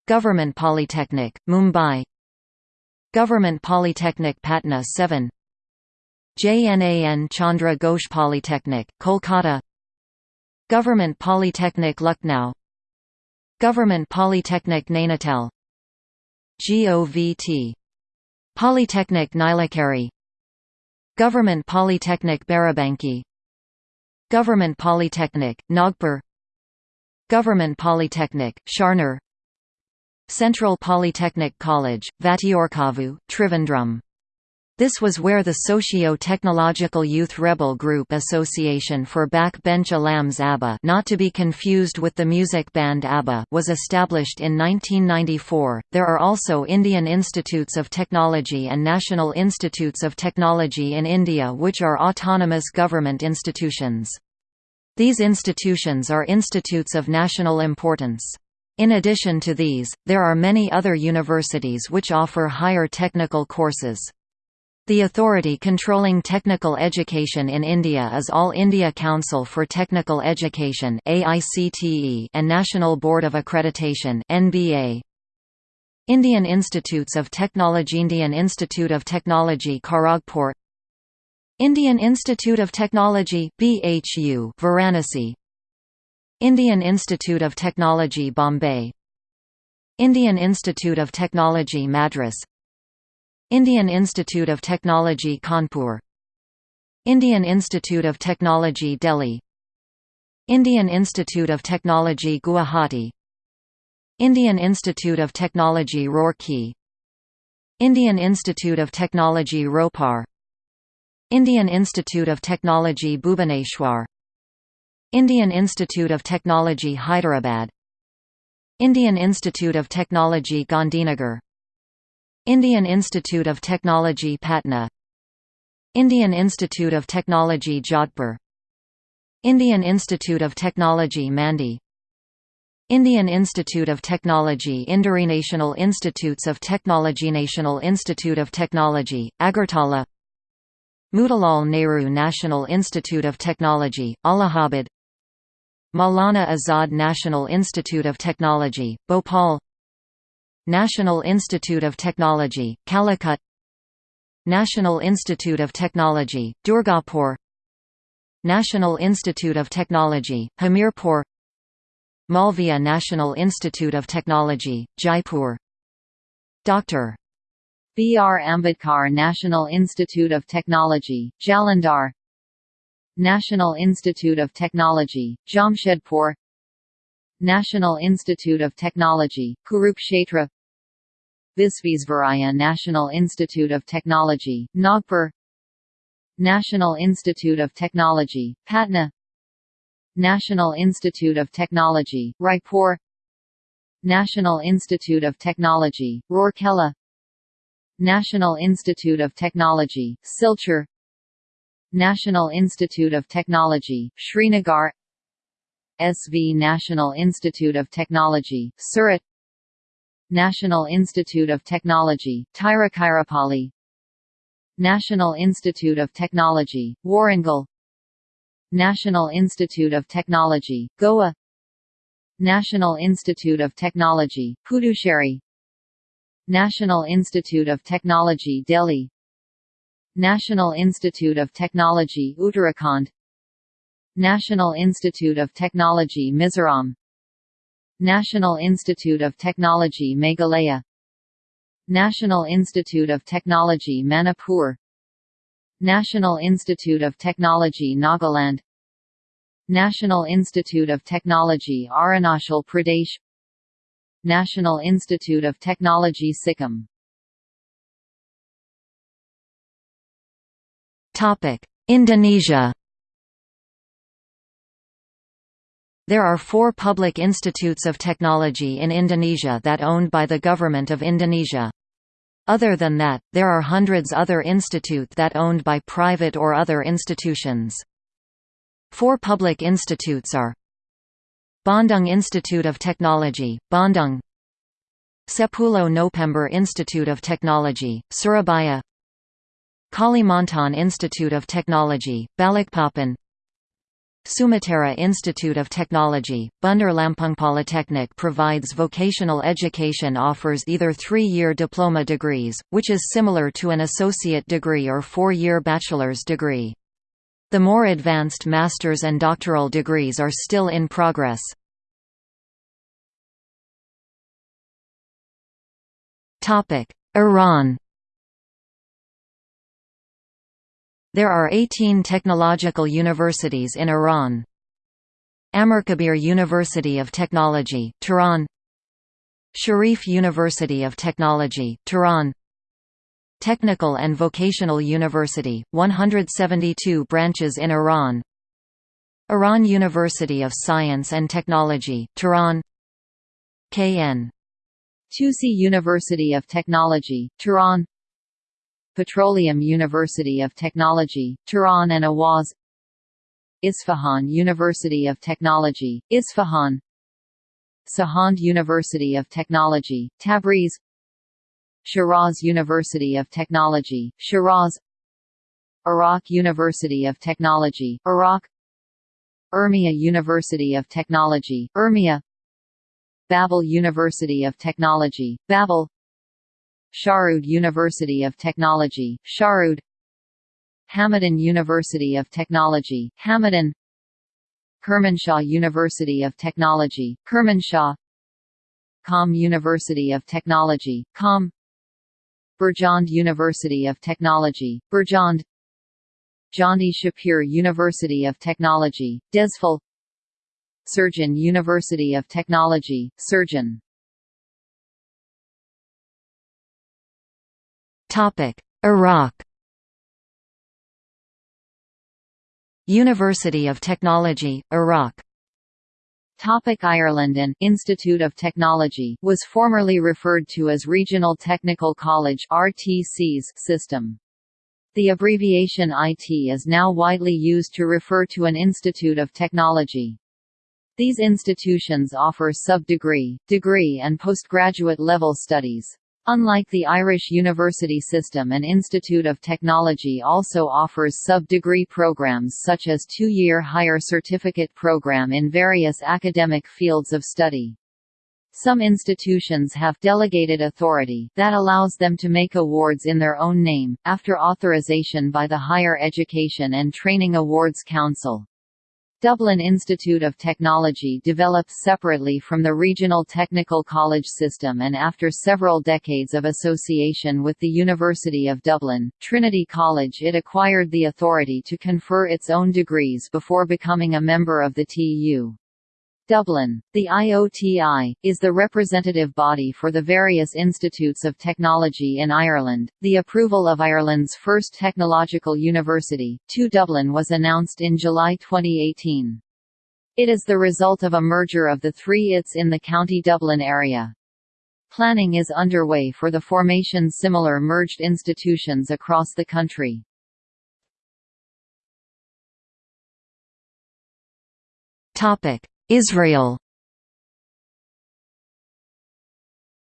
Government Polytechnic, Mumbai. Government Polytechnic Patna 7 JNAN Chandra Ghosh Polytechnic, Kolkata. Government Polytechnic Lucknow. Government Polytechnic Nainital. GOVT Polytechnic Nilokheri Government Polytechnic Barabanki. Government Polytechnic, Nagpur Government Polytechnic, Sharner Central Polytechnic College, Vattiyorkavu, Trivandrum. This was where the Socio-Technological Youth Rebel Group Association for Backbench Alams ABBA not to be confused with the music band ABBA was established in 1994. There are also Indian Institutes of Technology and National Institutes of Technology in India which are autonomous government institutions. These institutions are institutes of national importance. In addition to these, there are many other universities which offer higher technical courses. The authority controlling technical education in India is All India Council for Technical Education and National Board of Accreditation. Indian Institutes of Technology Indian Institute of Technology Kharagpur Indian Institute of Technology BHU Varanasi. Indian Institute of Technology Bombay. Indian Institute of Technology Madras. Indian Institute of Technology Kanpur. Indian Institute of Technology Delhi. Indian Institute of Technology Guwahati. Indian Institute of Technology Roorkee. Indian Institute of Technology Ropar Indian Institute of Technology Bhubaneswar. Indian Institute of Technology Hyderabad. Indian Institute of Technology Gandhinagar. Indian Institute of Technology Patna. Indian Institute of Technology Jodhpur. Indian Institute of Technology Mandi. Indian Institute of Technology Indore National Institutes of Technology National Institute of Technology, Agartala Motilal Nehru National Institute of Technology, Allahabad. Maulana Azad National Institute of Technology, Bhopal. National Institute of Technology, Calicut. National Institute of Technology, Durgapur. National Institute of Technology, Hamirpur. Malviya National Institute of Technology, Jaipur. Dr. B. R. Ambedkar National Institute of Technology, Jalandhar National Institute of Technology, Jamshedpur National Institute of Technology, Kurukshetra Visvesvaraya National Institute of Technology, Nagpur National Institute of Technology, Patna National Institute of Technology, Raipur National Institute of Technology, Rourkela National Institute of Technology, Silchar. National Institute of Technology, Srinagar. SV National Institute of Technology, Surat. National Institute of Technology, Tiruchirappalli National Institute of Technology, Warangal. National Institute of Technology, Goa. National Institute of Technology, Puducherry National Institute of Technology Delhi. National Institute of Technology Uttarakhand. National Institute of Technology Mizoram. National Institute of Technology Meghalaya. National Institute of Technology Manipur. National Institute of Technology Nagaland. National Institute of Technology Arunachal Pradesh National Institute of Technology Sikkim Indonesia There are four public institutes of technology in Indonesia that owned by the Government of Indonesia. Other than that, there are hundreds other institute that owned by private or other institutions. Four public institutes are Bandung Institute of Technology, Bandung. Sepuluh November Institute of Technology, Surabaya. Kalimantan Institute of Technology, Balikpapan. Sumatera Institute of Technology, Bandar Lampung Polytechnic provides vocational education offers either three-year diploma degrees, which is similar to an associate degree or four-year bachelor's degree. The more advanced master's and doctoral degrees are still in progress. Iran There are 18 technological universities in Iran. Amirkabir University of Technology, Tehran Sharif University of Technology, Tehran Technical and Vocational University, 172 branches in Iran. Iran University of Science and Technology, Tehran. KN Tusi University of Technology, Tehran. Petroleum University of Technology, Tehran and Ahvaz. Isfahan University of Technology, Isfahan. Sahand University of Technology, Tabriz Shiraz University of Technology, Shiraz Iraq University of Technology, Iraq Urmia University of Technology, Urmia Babol University of Technology, Babol Sharud University of Technology, Sharud Hamadan University of Technology, Hamadan Kermanshah University of Technology, Kermanshah Qom University of Technology, Qom Birjand University of Technology, Birjand. Jandi Shapur University of Technology, Dezful Sirjan University of Technology, Sirjan. Iraq. University of Technology, Iraq Topic Irelanden Institute of Technology was formerly referred to as Regional Technical College RTC's system. The abbreviation IT is now widely used to refer to an institute of technology. These institutions offer sub-degree, degree and postgraduate level studies. Unlike the Irish university system an Institute of Technology also offers sub-degree programs such as two-year higher certificate program in various academic fields of study. Some institutions have delegated authority that allows them to make awards in their own name, after authorization by the Higher Education and Training Awards Council. Dublin Institute of Technology developed separately from the regional technical college system and after several decades of association with the University of Dublin, Trinity College it acquired the authority to confer its own degrees before becoming a member of the TU. Dublin. The IOTI, is the representative body for the various institutes of technology in Ireland. The approval of Ireland's first technological university, TU Dublin was announced in July 2018. It is the result of a merger of the three ITs in the County Dublin area. Planning is underway for the formation similar merged institutions across the country. Topic Israel.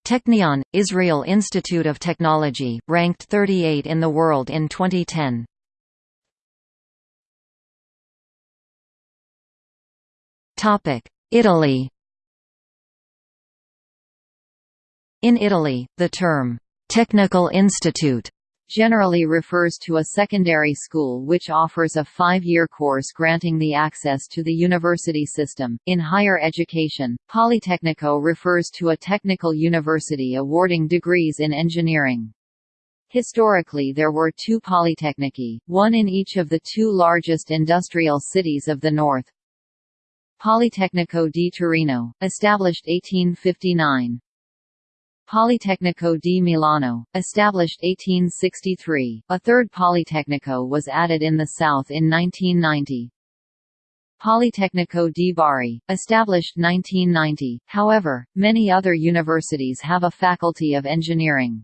Technion, Israel Institute of Technology, ranked 38 in the world in 2010. Italy. In Italy, the term, "'Technical Institute' generally refers to a secondary school which offers a five-year course granting the access to the university system. In higher education, Politecnico refers to a technical university awarding degrees in engineering. Historically there were two Polytechniki, one in each of the two largest industrial cities of the north. Politecnico di Torino, established 1859, Politecnico di Milano, established 1863, a third Politecnico was added in the south in 1990. Politecnico di Bari, established 1990, however, many other universities have a faculty of engineering.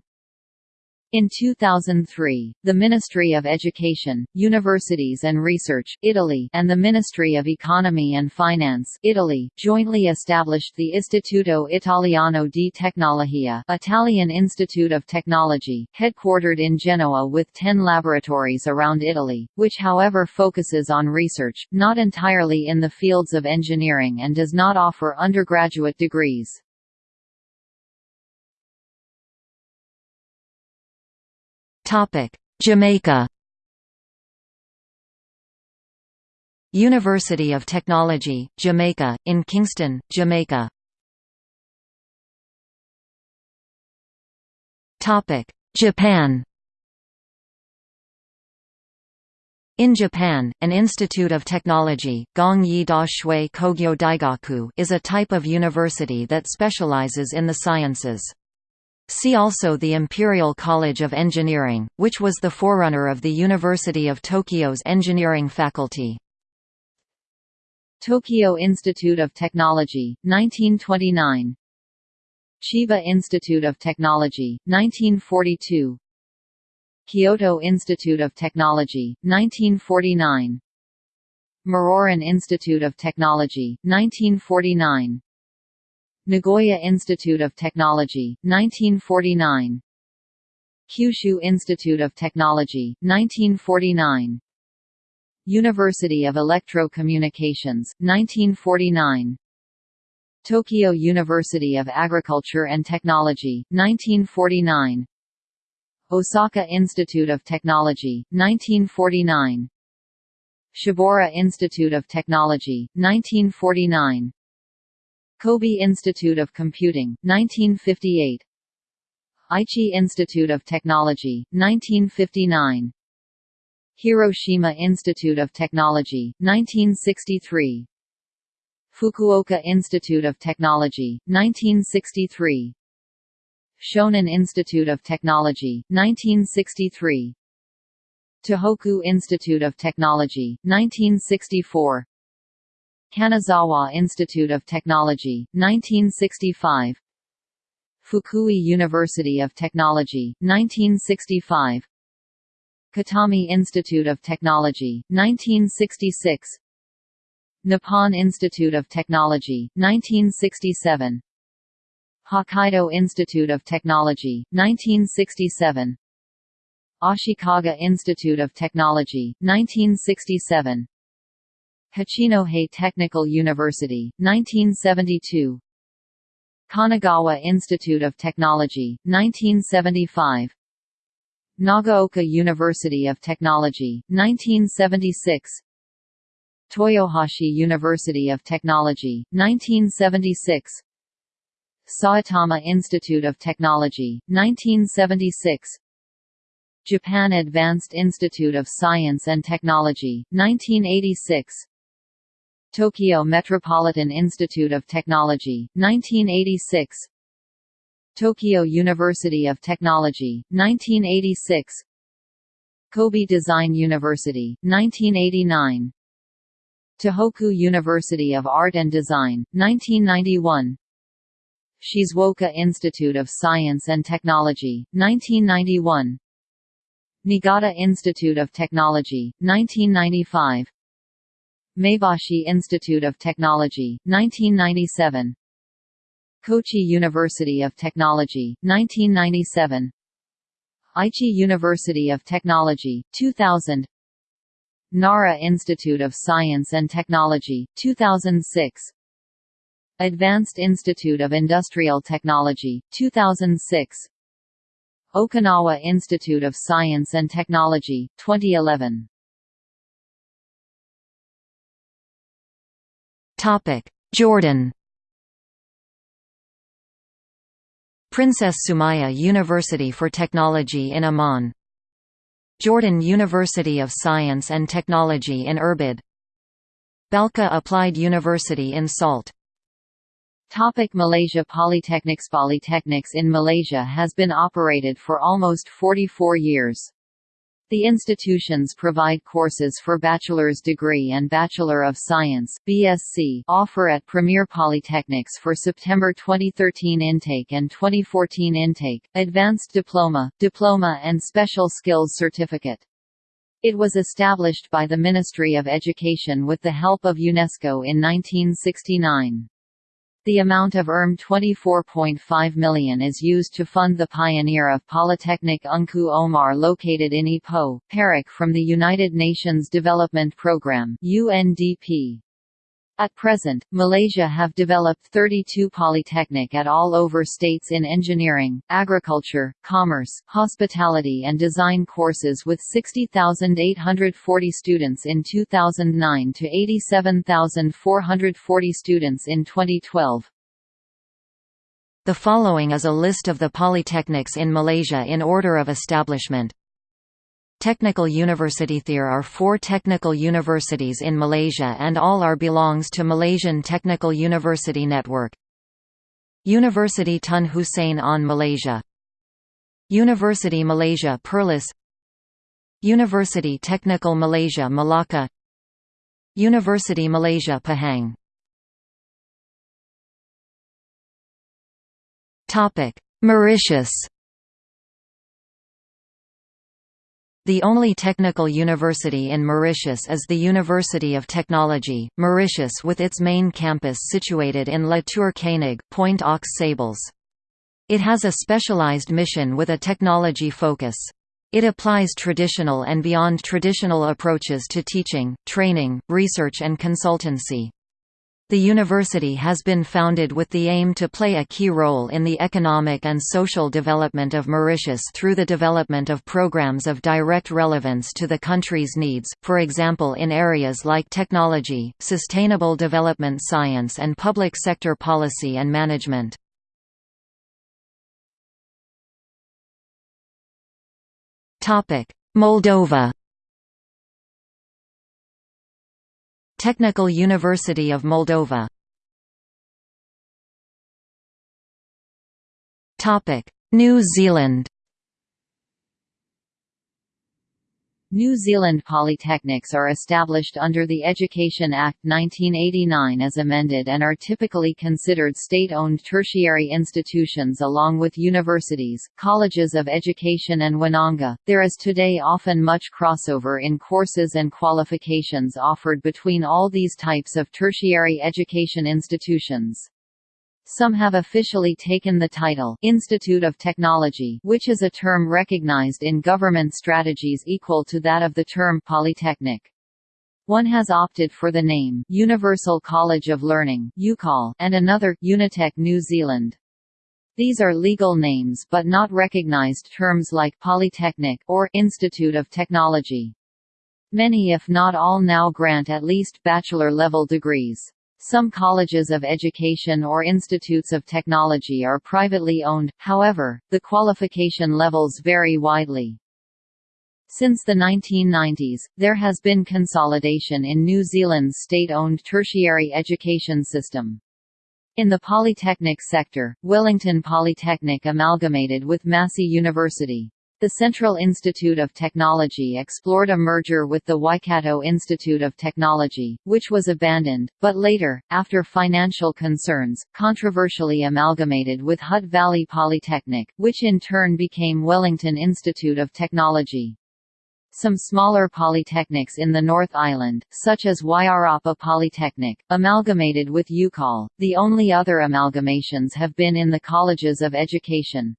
In 2003, the Ministry of Education, Universities and Research Italy and the Ministry of Economy and Finance Italy jointly established the Istituto Italiano di Tecnologia Italian Institute of Technology, headquartered in Genoa with 10 laboratories around Italy, which however focuses on research, not entirely in the fields of engineering and does not offer undergraduate degrees. Topic: Jamaica. University of Technology, Jamaica, in Kingston, Jamaica. Topic: Japan. In Japan, an institute of technology, Gongyi Kogyo Daigaku, is a type of university that specializes in the sciences. See also the Imperial College of Engineering, which was the forerunner of the University of Tokyo's engineering faculty. Tokyo Institute of Technology, 1929 Chiba Institute of Technology, 1942 Kyoto Institute of Technology, 1949 Muroran Institute of Technology, 1949 Nagoya Institute of Technology, 1949 Kyushu Institute of Technology, 1949 University of Electro-Communications, 1949 Tokyo University of Agriculture and Technology, 1949 Osaka Institute of Technology, 1949 Shibaura Institute of Technology, 1949 Kobe Institute of Computing, 1958 Aichi Institute of Technology, 1959 Hiroshima Institute of Technology, 1963 Fukuoka Institute of Technology, 1963 Shonan Institute of Technology, 1963 Tohoku Institute of Technology, 1964 Kanazawa Institute of Technology, 1965 Fukui University of Technology, 1965 Kitami Institute of Technology, 1966 Nippon Institute of Technology, 1967 Hokkaido Institute of Technology, 1967 Ashikaga Institute of Technology, 1967 Hachinohe Technical University, 1972 Kanagawa Institute of Technology, 1975 Nagaoka University of Technology, 1976 Toyohashi University of Technology, 1976 Saitama Institute of Technology, 1976 Japan Advanced Institute of Science and Technology, 1986 Tokyo Metropolitan Institute of Technology, 1986 Tokyo University of Technology, 1986 Kobe Design University, 1989 Tohoku University of Art and Design, 1991 Shizuoka Institute of Science and Technology, 1991 Niigata Institute of Technology, 1995 Maebashi Institute of Technology, 1997 Kochi University of Technology, 1997 Aichi University of Technology, 2000 Nara Institute of Science and Technology, 2006 Advanced Institute of Industrial Technology, 2006 Okinawa Institute of Science and Technology, 2011 Jordan. Princess Sumaya University for Technology in Amman. Jordan University of Science and Technology in Irbid Balqa Applied University in Salt. Topic. Malaysia Polytechnics Polytechnics in Malaysia has been operated for almost 44 years. The institutions provide courses for bachelor's degree and Bachelor of Science BSc offer at Premier Polytechnics for September 2013 intake and 2014 intake, advanced diploma, diploma and special skills certificate. It was established by the Ministry of Education with the help of UNESCO in 1969. The amount of ERM 24.5 million is used to fund the pioneer of Polytechnic Ungku Omar located in Ipoh, Perak from the United Nations Development Programme UNDP. At present, Malaysia have developed 32 polytechnic at all over states in engineering, agriculture, commerce, hospitality and design courses with 60,840 students in 2009 to 87,440 students in 2012. The following is a list of the polytechnics in Malaysia in order of establishment. Technical University There are four technical universities in Malaysia and all are belongs to Malaysian Technical University Network. University Tun Hussein Onn Malaysia. University Malaysia Perlis. University Technical Malaysia Melaka University Malaysia Pahang. Mauritius The only technical university in Mauritius is the University of Technology, Mauritius with its main campus situated in La Tour Koenig, Point aux Sables. It has a specialized mission with a technology focus. It applies traditional and beyond traditional approaches to teaching, training, research and consultancy. The university has been founded with the aim to play a key role in the economic and social development of Mauritius through the development of programs of direct relevance to the country's needs, for example in areas like technology, sustainable development science and public sector policy and management. Moldova Technical University of Moldova. New Zealand New Zealand polytechnics are established under the Education Act 1989 as amended and are typically considered state-owned tertiary institutions along with universities, colleges of education and Wananga. There is today often much crossover in courses and qualifications offered between all these types of tertiary education institutions. Some have officially taken the title Institute of Technology which is a term recognized in government strategies equal to that of the term polytechnic. One has opted for the name Universal College of Learning and another Unitec New Zealand. These are legal names but not recognized terms like Polytechnic or Institute of Technology. Many if not all now grant at least bachelor-level degrees. Some colleges of education or institutes of technology are privately owned, however, the qualification levels vary widely. Since the 1990s, there has been consolidation in New Zealand's state-owned tertiary education system. In the polytechnic sector, Wellington Polytechnic amalgamated with Massey University. The Central Institute of Technology explored a merger with the Waikato Institute of Technology, which was abandoned, but later, after financial concerns, controversially amalgamated with Hutt Valley Polytechnic, which in turn became Wellington Institute of Technology. Some smaller polytechnics in the North Island, such as Wairarapa Polytechnic, amalgamated with UCOL. The only other amalgamations have been in the colleges of education,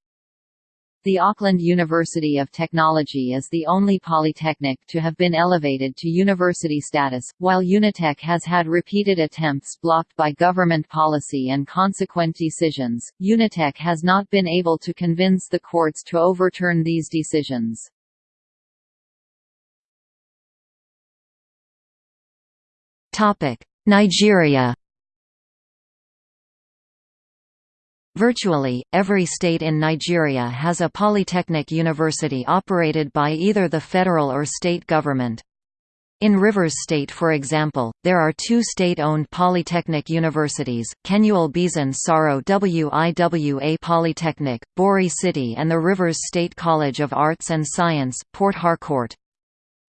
the Auckland University of Technology is the only polytechnic to have been elevated to university status, while Unitec has had repeated attempts blocked by government policy and consequent decisions. Unitec has not been able to convince the courts to overturn these decisions. Nigeria Virtually, every state in Nigeria has a polytechnic university operated by either the federal or state government. In Rivers State for example, there are two state-owned polytechnic universities, Kenule Beeson Saro WIWA Polytechnic, Bori City and the Rivers State College of Arts and Science, Port Harcourt.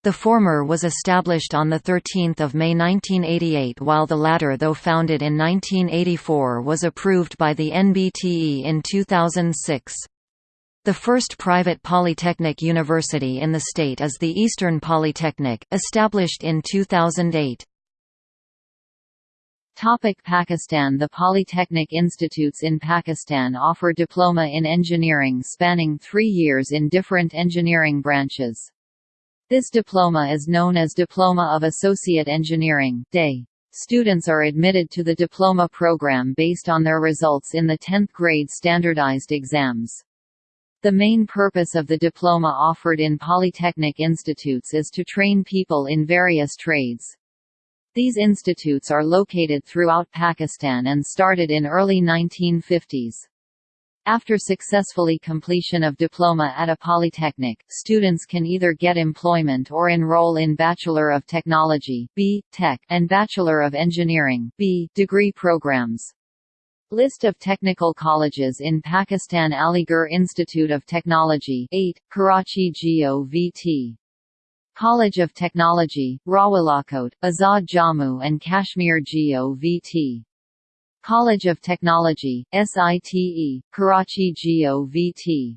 The former was established on 13 May 1988 while the latter though founded in 1984 was approved by the NBTE in 2006. The first private polytechnic university in the state is the Eastern Polytechnic, established in 2008. Topic Pakistan The Polytechnic institutes in Pakistan offer diploma in engineering spanning three years in different engineering branches. This diploma is known as Diploma of Associate Engineering DAE. Students are admitted to the diploma program based on their results in the 10th grade standardized exams. The main purpose of the diploma offered in polytechnic institutes is to train people in various trades. These institutes are located throughout Pakistan and started in early 1950s. After successfully completion of diploma at a polytechnic, students can either get employment or enroll in Bachelor of Technology B. Tech and Bachelor of Engineering B. degree programs. List of technical colleges in Pakistan Aligarh Institute of Technology 8, Karachi GOVT. College of Technology, Rawalakot, Azad Jammu and Kashmir GOVT. College of Technology, SITE, Karachi GOVT.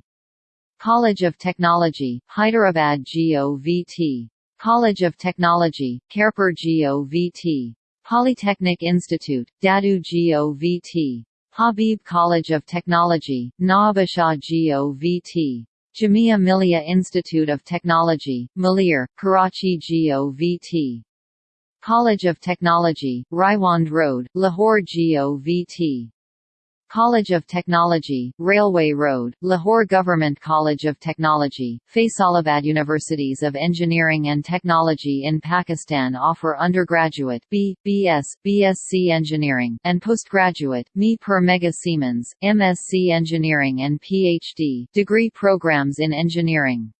College of Technology, Hyderabad GOVT. College of Technology, Khairpur GOVT. Polytechnic Institute, Dadu GOVT. Habib College of Technology, Nawabshah GOVT. Jamia Millia Institute of Technology, Malir, Karachi GOVT. College of Technology, Raiwind Road, Lahore GOVT. College of Technology, Railway Road, Lahore Government College of Technology, Faisalabad Universities of Engineering and Technology in Pakistan offer undergraduate B, BS, BSc Engineering, and postgraduate ME per Mega Siemens, MSc Engineering and PhD degree programs in engineering.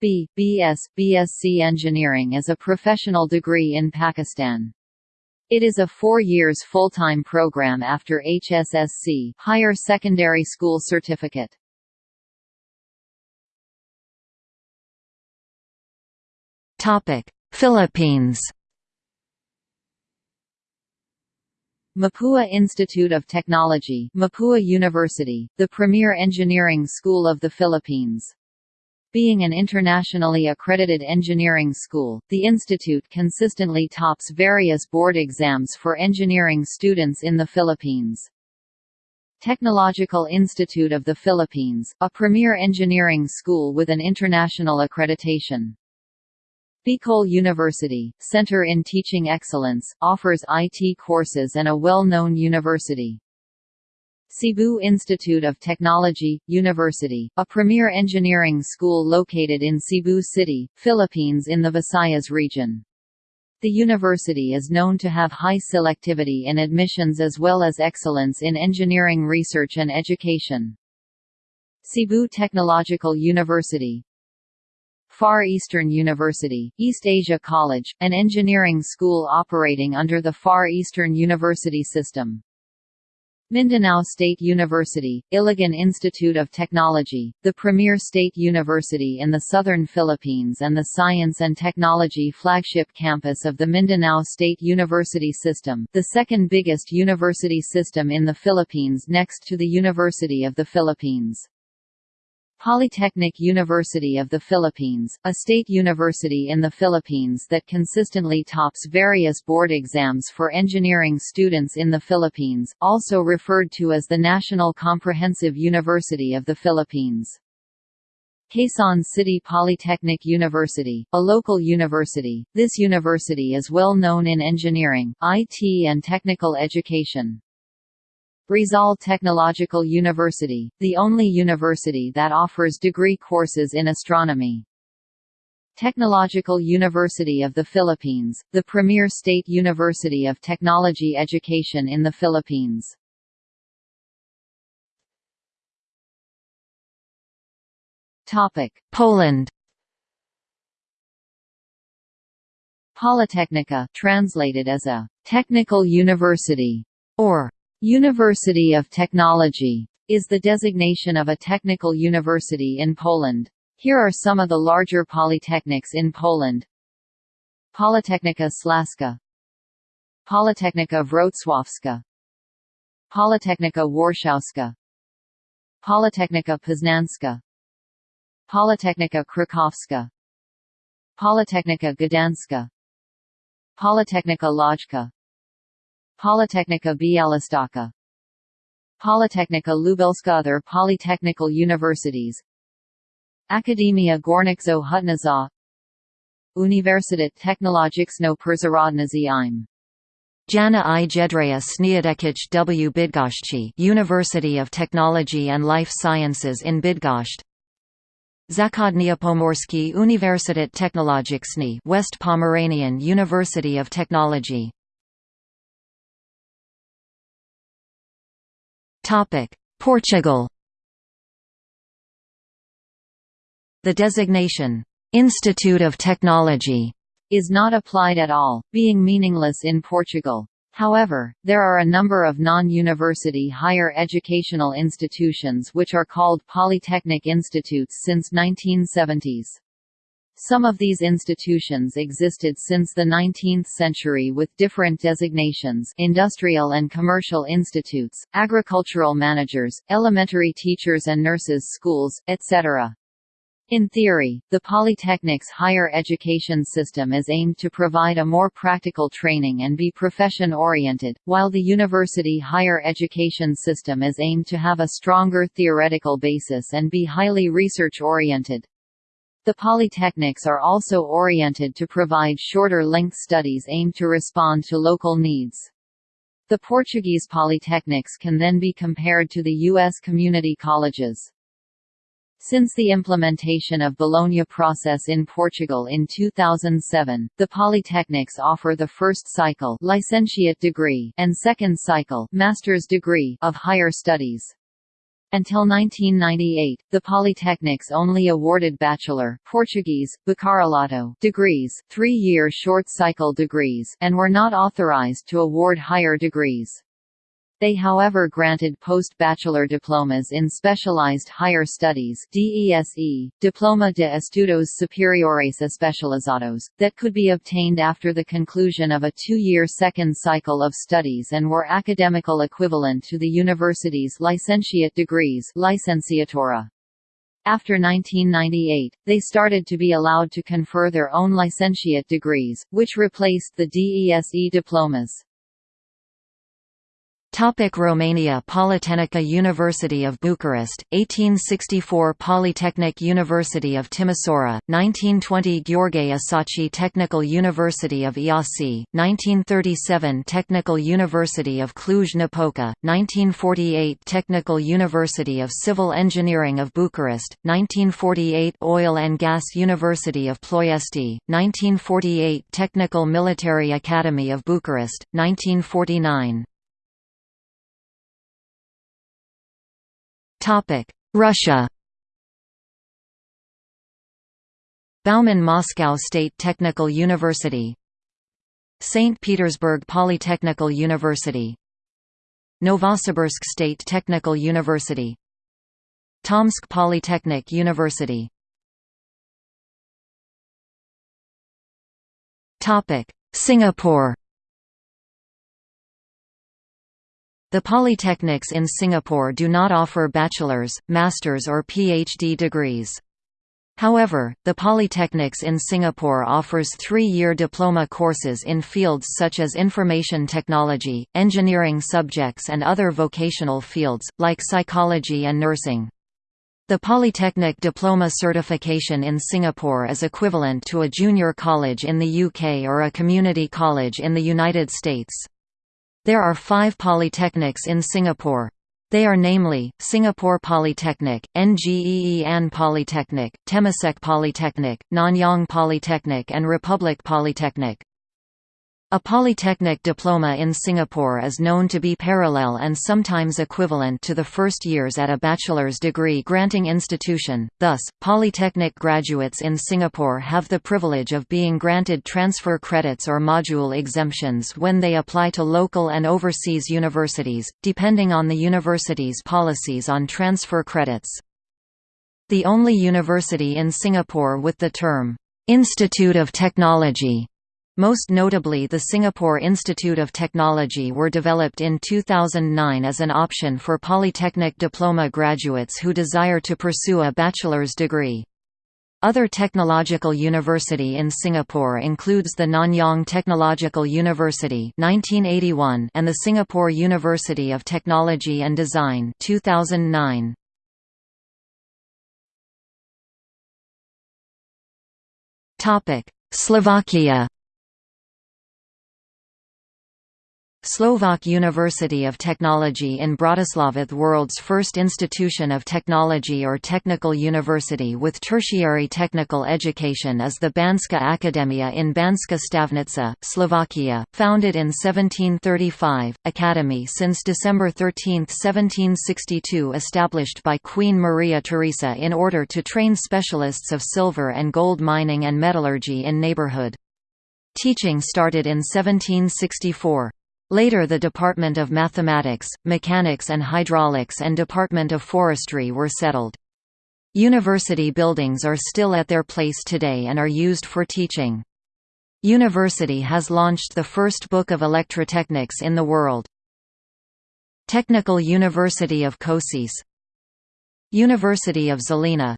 B. BS, BSc Engineering is a professional degree in Pakistan. It is a four years full-time program after HSSC Higher Secondary School Certificate. Philippines Mapua Institute of Technology Mapua University, the premier engineering school of the Philippines. Being an internationally accredited engineering school, the institute consistently tops various board exams for engineering students in the Philippines. Technological Institute of the Philippines, a premier engineering school with an international accreditation. Bicol University, Center in Teaching Excellence, offers IT courses and a well-known university. Cebu Institute of Technology, University, a premier engineering school located in Cebu City, Philippines in the Visayas region. The university is known to have high selectivity in admissions as well as excellence in engineering research and education. Cebu Technological University, Far Eastern University, East Asia College, an engineering school operating under the Far Eastern University system. Mindanao State University, Iligan Institute of Technology, the premier state university in the southern Philippines and the science and technology flagship campus of the Mindanao State University System, the second biggest university system in the Philippines next to the University of the Philippines. Polytechnic University of the Philippines, a state university in the Philippines that consistently tops various board exams for engineering students in the Philippines, also referred to as the National Comprehensive University of the Philippines. Quezon City Polytechnic University, a local university, this university is well known in engineering, IT and technical education. Rizal Technological University, the only university that offers degree courses in astronomy. Technological University of the Philippines, the premier state university of technology education in the Philippines. Poland Politechnika translated as a «technical university» or University of Technology is the designation of a technical university in Poland. Here are some of the larger polytechnics in Poland. Politechnika Śląska Politechnika Wrocławska. Politechnika Warszawska. Politechnika Poznańska Politechnika Krakowska. Politechnika Gdańska. Politechnika Łódzka Politechnika Białystok Politechnika Lubelska Other polytechnical universities. Akademia Górniczo-Hutnicza Uniwersytet Technologiczno-Przyrodniczy im. Jana i. Jędrzeja Śniadeckich w. Bydgoszczy University of Technology and Life Sciences in Bydgoszcz. Zachodnia Pomorski Uniwersytet Technologiczny West Pomeranian University of Technology Portugal The designation, "'Institute of Technology' is not applied at all, being meaningless in Portugal. However, there are a number of non-university higher educational institutions which are called polytechnic institutes since 1970s. Some of these institutions existed since the 19th century with different designations industrial and commercial institutes, agricultural managers, elementary teachers and nurses schools, etc. In theory, the Polytechnic's higher education system is aimed to provide a more practical training and be profession-oriented, while the university higher education system is aimed to have a stronger theoretical basis and be highly research-oriented. The polytechnics are also oriented to provide shorter-length studies aimed to respond to local needs. The Portuguese polytechnics can then be compared to the U.S. community colleges. Since the implementation of Bologna process in Portugal in 2007, the polytechnics offer the first cycle licentiate degree and second cycle master's degree of higher studies. Until 1998, the polytechnics only awarded bachelor Portuguese, bacharelato degrees, three-year short-cycle degrees and were not authorized to award higher degrees. They however granted post-bachelor diplomas in Specialized Higher Studies DESE, Diploma de Estudos Superiores Especializados, that could be obtained after the conclusion of a two-year second cycle of studies and were academical equivalent to the university's licentiate degrees licenciatura. After 1998, they started to be allowed to confer their own licentiate degrees, which replaced the DESE diplomas. Topic Romania Politehnica University of Bucharest, 1864 Polytechnic University of Timisoara, 1920 Gheorghe Asachi Technical University of Iasi, 1937 Technical University of Cluj-Napoca, 1948 Technical University of Civil Engineering of Bucharest, 1948 Oil and Gas University of Ploiesti, 1948 Technical Military Academy of Bucharest, 1949 Russia Bauman Moscow State Technical University St. Petersburg Polytechnical University Novosibirsk State Technical University Tomsk Polytechnic University Singapore The polytechnics in Singapore do not offer bachelor's, master's or PhD degrees. However, the Polytechnics in Singapore offers three-year diploma courses in fields such as information technology, engineering subjects and other vocational fields, like psychology and nursing. The Polytechnic Diploma certification in Singapore is equivalent to a junior college in the UK or a community college in the United States. There are five polytechnics in Singapore. They are namely, Singapore Polytechnic, Ngee Ann Polytechnic, Temasek Polytechnic, Nanyang Polytechnic and Republic Polytechnic. A polytechnic diploma in Singapore is known to be parallel and sometimes equivalent to the first years at a bachelor's degree granting institution, thus, polytechnic graduates in Singapore have the privilege of being granted transfer credits or module exemptions when they apply to local and overseas universities, depending on the university's policies on transfer credits. The only university in Singapore with the term, "'Institute of Technology' Most notably the Singapore Institute of Technology were developed in 2009 as an option for polytechnic diploma graduates who desire to pursue a bachelor's degree. Other technological university in Singapore includes the Nanyang Technological University 1981 and the Singapore University of Technology and Design 2009. Slovakia Slovak University of Technology in Bratislava the world's first institution of technology or technical university with tertiary technical education is the Banská Akademia in Banská Štiavnica, Slovakia, founded in 1735, Academy since December 13, 1762 established by Queen Maria Theresa in order to train specialists of silver and gold mining and metallurgy in neighborhood. Teaching started in 1764. Later the Department of Mathematics, Mechanics and Hydraulics and Department of Forestry were settled. University buildings are still at their place today and are used for teaching. University has launched the first book of electrotechnics in the world. Technical University of Košice University of Žilina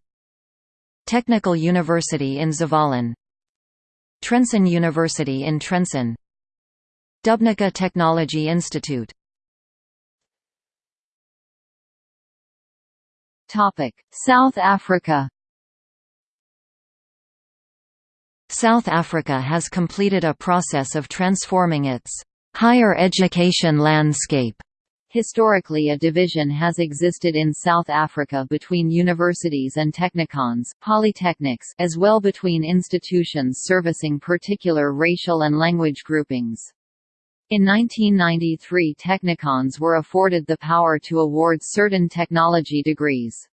Technical University in Zvolen Trenčín University in Trenčín Dubnica Technology Institute South Africa South Africa has completed a process of transforming its higher education landscape. Historically a division has existed in South Africa between universities and technikons polytechnics as well between institutions servicing particular racial and language groupings. In 1993 Technikons were afforded the power to award certain technology degrees.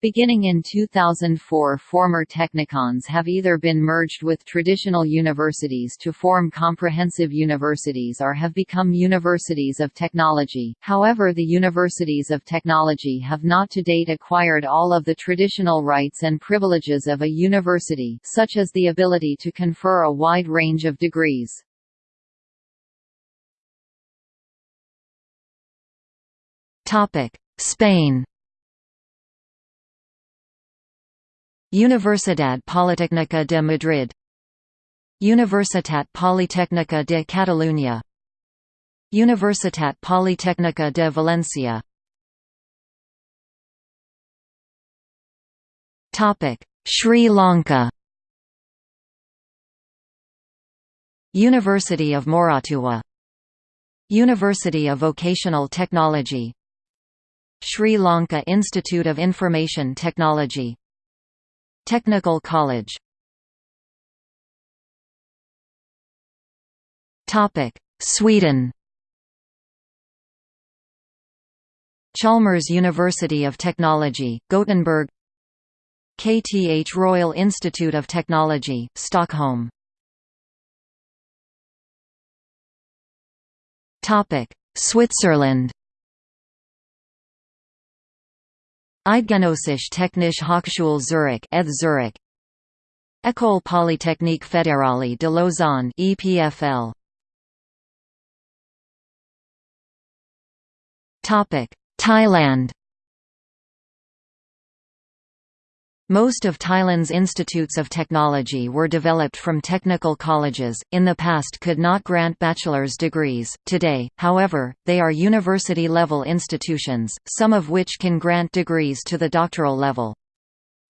Beginning in 2004 former technikons have either been merged with traditional universities to form comprehensive universities or have become universities of technology, however the universities of technology have not to date acquired all of the traditional rights and privileges of a university such as the ability to confer a wide range of degrees. Spain. Universidad Politécnica de Madrid. Universitat Politécnica de Catalunya. Universitat Politécnica de Valencia Topic: Sri Lanka. University of Moratuwa University of Vocational Technology Sri Lanka Institute of Information Technology Technical College. Sweden. Chalmers University of Technology, Gothenburg. KTH Royal Institute of Technology, Stockholm. Switzerland Eidgenössische Technische Hochschule Zurich, ETH Zurich École Polytechnique Fédérale de Lausanne EPFL Topic Thailand Most of Thailand's institutes of technology were developed from technical colleges, in the past could not grant bachelor's degrees, today, however, they are university-level institutions, some of which can grant degrees to the doctoral level.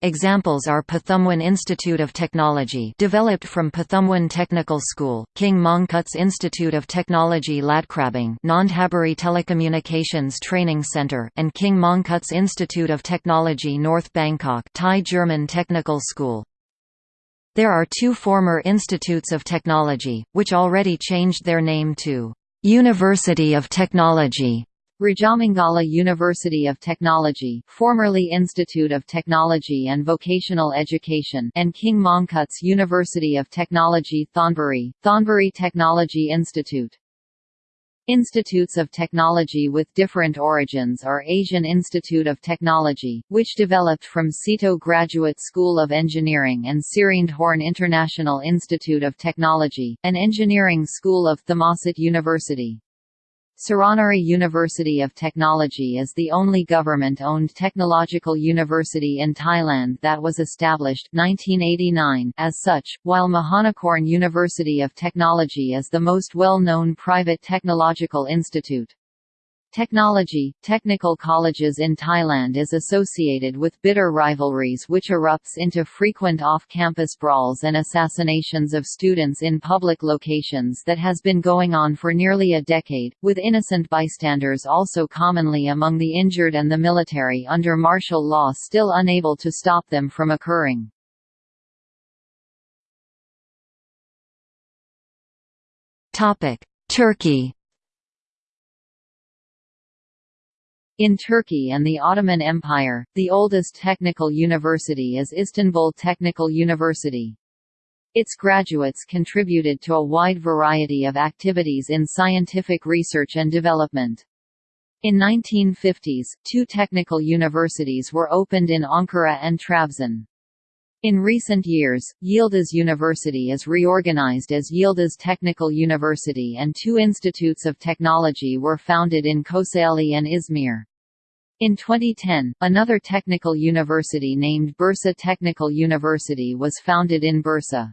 Examples are Pathumwan Institute of Technology developed from Pathumwan Technical School, King Mongkut's Institute of Technology Ladkrabang Nonthaburi Telecommunications Training Center and King Mongkut's Institute of Technology North Bangkok Thai German Technical School. There are two former institutes of technology, which already changed their name to University of Technology Rajamangala University of Technology formerly Institute of Technology and Vocational Education and King Mongkut's University of Technology Thonburi, Thonburi Technology Institute. Institutes of technology with different origins are Asian Institute of Technology, which developed from SEATO Graduate School of Engineering and Sirindhorn International Institute of Technology, an engineering school of Thammasat University. Suranaree University of Technology is the only government-owned technological university in Thailand that was established 1989 as such, while Mahanakorn University of Technology is the most well-known private technological institute. Technology, technical colleges in Thailand is associated with bitter rivalries which erupts into frequent off-campus brawls and assassinations of students in public locations that has been going on for nearly a decade, with innocent bystanders also commonly among the injured and the military under martial law still unable to stop them from occurring. Turkey In Turkey and the Ottoman Empire, the oldest technical university is Istanbul Technical University. Its graduates contributed to a wide variety of activities in scientific research and development. In 1950s, two technical universities were opened in Ankara and Trabzon. In recent years, Yildiz University is reorganized as Yildiz Technical University and two institutes of technology were founded in Kocaeli and Izmir. In 2010, another technical university named Bursa Technical University was founded in Bursa.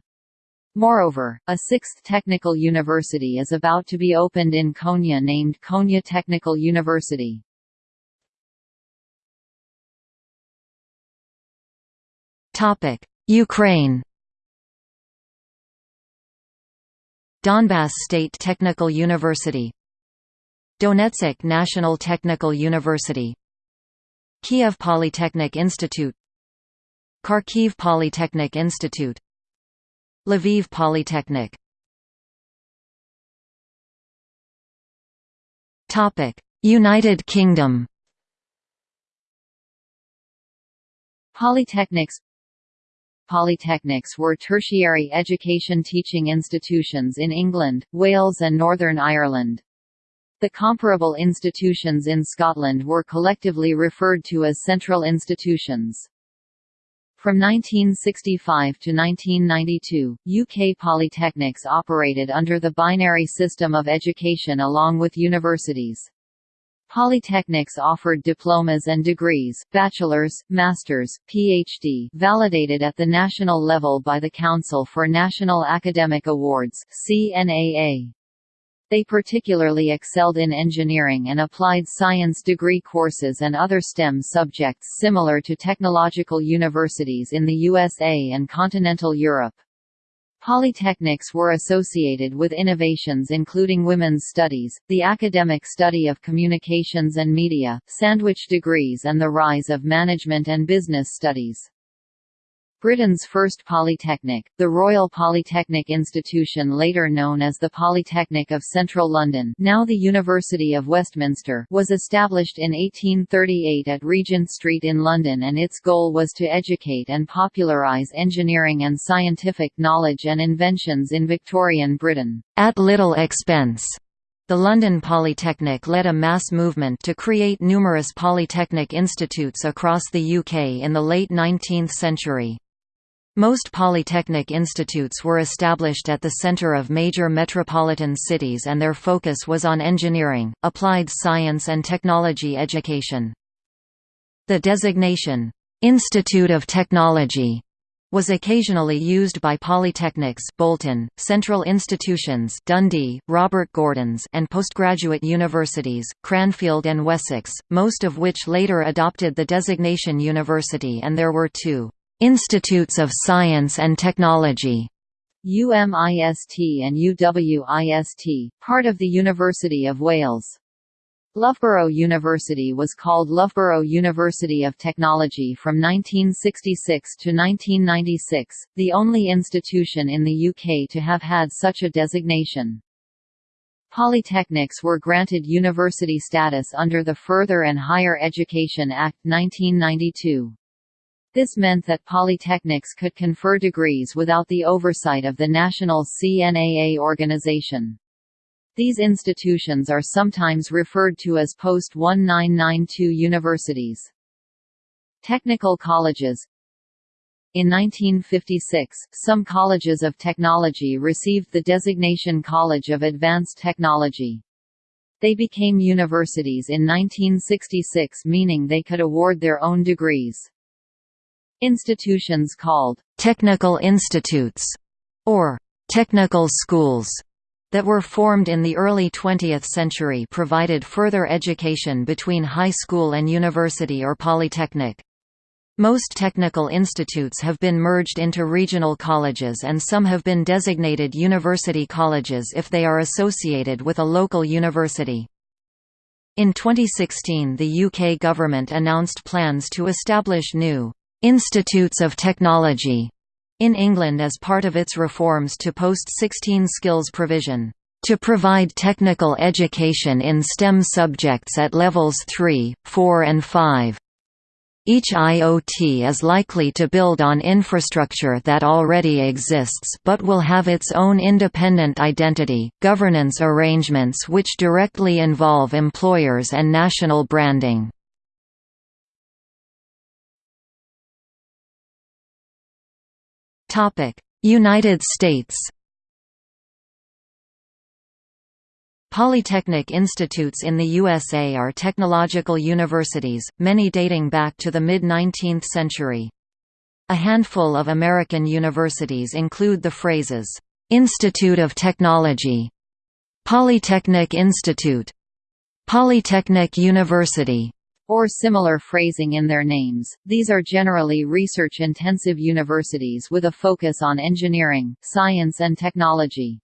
Moreover, a sixth technical university is about to be opened in Konya named Konya Technical University. Ukraine. Donbass State Technical University. Donetsk National Technical University. Kiev Polytechnic Institute. Kharkiv Polytechnic Institute. Lviv Polytechnic. United Kingdom. Polytechnics Polytechnics were tertiary education teaching institutions in England, Wales and Northern Ireland. The comparable institutions in Scotland were collectively referred to as central institutions. From 1965 to 1992, UK polytechnics operated under the binary system of education along with universities. Polytechnics offered diplomas and degrees, bachelor's, master's, PhD, validated at the national level by the Council for National Academic Awards (CNAA). They particularly excelled in engineering and applied science degree courses and other STEM subjects similar to technological universities in the USA and continental Europe. Polytechnics were associated with innovations including women's studies, the academic study of communications and media, sandwich degrees and the rise of management and business studies. Britain's first polytechnic, the Royal Polytechnic Institution later known as the Polytechnic of Central London now the University of Westminster was established in 1838 at Regent Street in London and its goal was to educate and popularise engineering and scientific knowledge and inventions in Victorian Britain. At little expense. The London Polytechnic led a mass movement to create numerous polytechnic institutes across the UK in the late 19th century. Most polytechnic institutes were established at the center of major metropolitan cities and their focus was on engineering, applied science and technology education. The designation, "'Institute of Technology' was occasionally used by polytechnics Bolton, central institutions Dundee, Robert Gordon's and postgraduate universities, Cranfield and Wessex, most of which later adopted the designation university and there were two. Institutes of Science and Technology UMIST and UWIST, part of the University of Wales. Loughborough University was called Loughborough University of Technology from 1966 to 1996, the only institution in the UK to have had such a designation. Polytechnics were granted university status under the Further and Higher Education Act 1992. This meant that polytechnics could confer degrees without the oversight of the national CNAA organization. These institutions are sometimes referred to as post-1992 universities. Technical colleges In 1956, some colleges of technology received the designation College of Advanced Technology. They became universities in 1966 meaning they could award their own degrees. Institutions called technical institutes or technical schools that were formed in the early 20th century provided further education between high school and university or polytechnic. Most technical institutes have been merged into regional colleges and some have been designated university colleges if they are associated with a local university. In 2016 the UK government announced plans to establish new Institutes of Technology in England as part of its reforms to post-16 skills provision to provide technical education in STEM subjects at levels 3, 4 and 5. Each IoT is likely to build on infrastructure that already exists but will have its own independent identity, governance arrangements which directly involve employers and national branding. United States Polytechnic institutes in the USA are technological universities, many dating back to the mid-19th century. A handful of American universities include the phrases, "'Institute of Technology", "'Polytechnic Institute", "'Polytechnic University", or similar phrasing in their names. These are generally research-intensive universities with a focus on engineering, science and technology.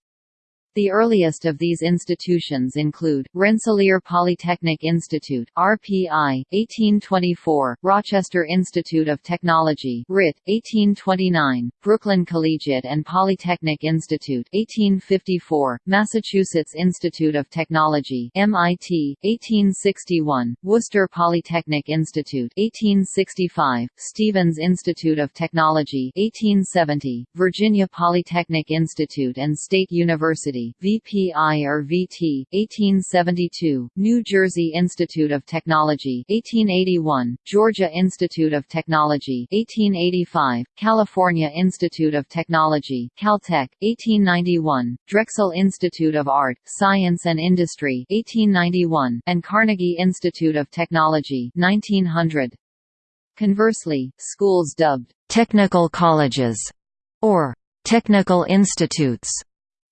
The earliest of these institutions include, Rensselaer Polytechnic Institute RPI, 1824, Rochester Institute of Technology RIT, 1829, Brooklyn Collegiate and Polytechnic Institute 1854, Massachusetts Institute of Technology MIT, 1861, Worcester Polytechnic Institute 1865, Stevens Institute of Technology 1870, Virginia Polytechnic Institute and State University VPI or VT, 1872, New Jersey Institute of Technology 1881, Georgia Institute of Technology 1885, California Institute of Technology Caltech, 1891, Drexel Institute of Art, Science and Industry 1891, and Carnegie Institute of Technology 1900. Conversely, schools dubbed technical colleges or technical institutes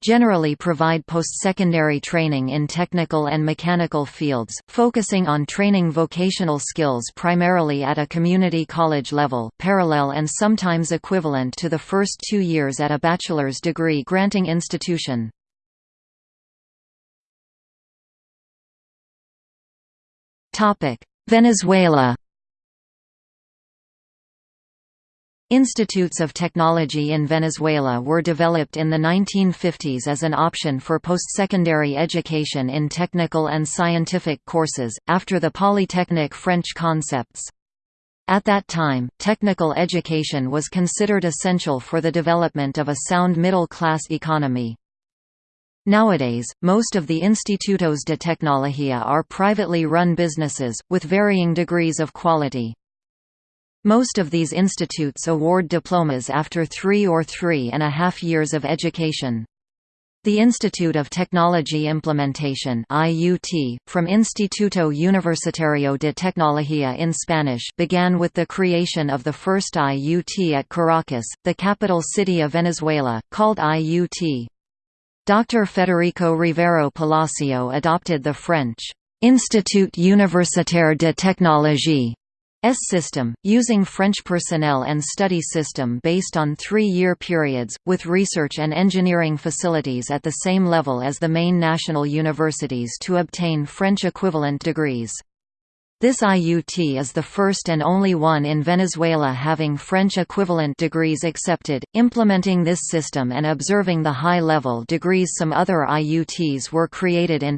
generally provide post-secondary training in technical and mechanical fields, focusing on training vocational skills primarily at a community college level parallel and sometimes equivalent to the first two years at a bachelor's degree granting institution. Venezuela Institutes of technology in Venezuela were developed in the 1950s as an option for post-secondary education in technical and scientific courses, after the Polytechnic French concepts. At that time, technical education was considered essential for the development of a sound middle-class economy. Nowadays, most of the Institutos de Tecnología are privately run businesses, with varying degrees of quality. Most of these institutes award diplomas after three or three and a half years of education. The Institute of Technology Implementation IUT, from Instituto Universitario de Tecnología in Spanish began with the creation of the first IUT at Caracas, the capital city of Venezuela, called IUT. Dr. Federico Rivero Palacio adopted the French Institut Universitaire de Technologie S system, using French personnel and study system based on three-year periods, with research and engineering facilities at the same level as the main national universities to obtain French equivalent degrees. This IUT is the first and only one in Venezuela having French equivalent degrees accepted. Implementing this system and observing the high level degrees some other IUTs were created in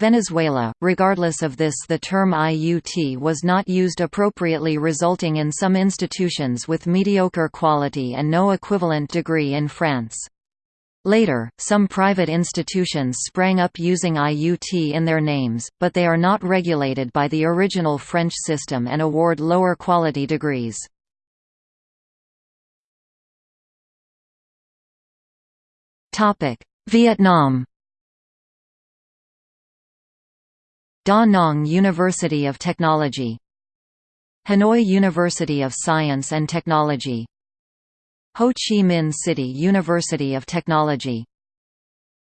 Venezuela. Regardless of this, the term IUT was not used appropriately, resulting in some institutions with mediocre quality and no equivalent degree in France. Later, some private institutions sprang up using IUT in their names, but they are not regulated by the original French system and award lower quality degrees. Vietnam Da Nang University of Technology Hanoi University of Science and Technology Ho Chi Minh City University of Technology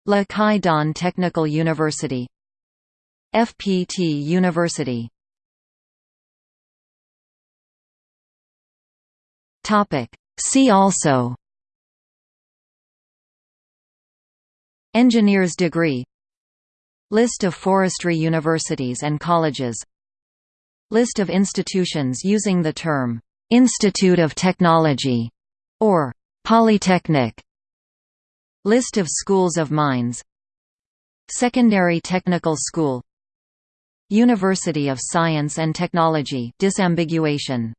Le Quy Don Technical University FPT University. See also. Engineer's degree List of forestry universities and colleges. List of institutions using the term, "'Institute of Technology' or "'Polytechnic' List of schools of mines. Secondary Technical School. University of Science and Technology disambiguation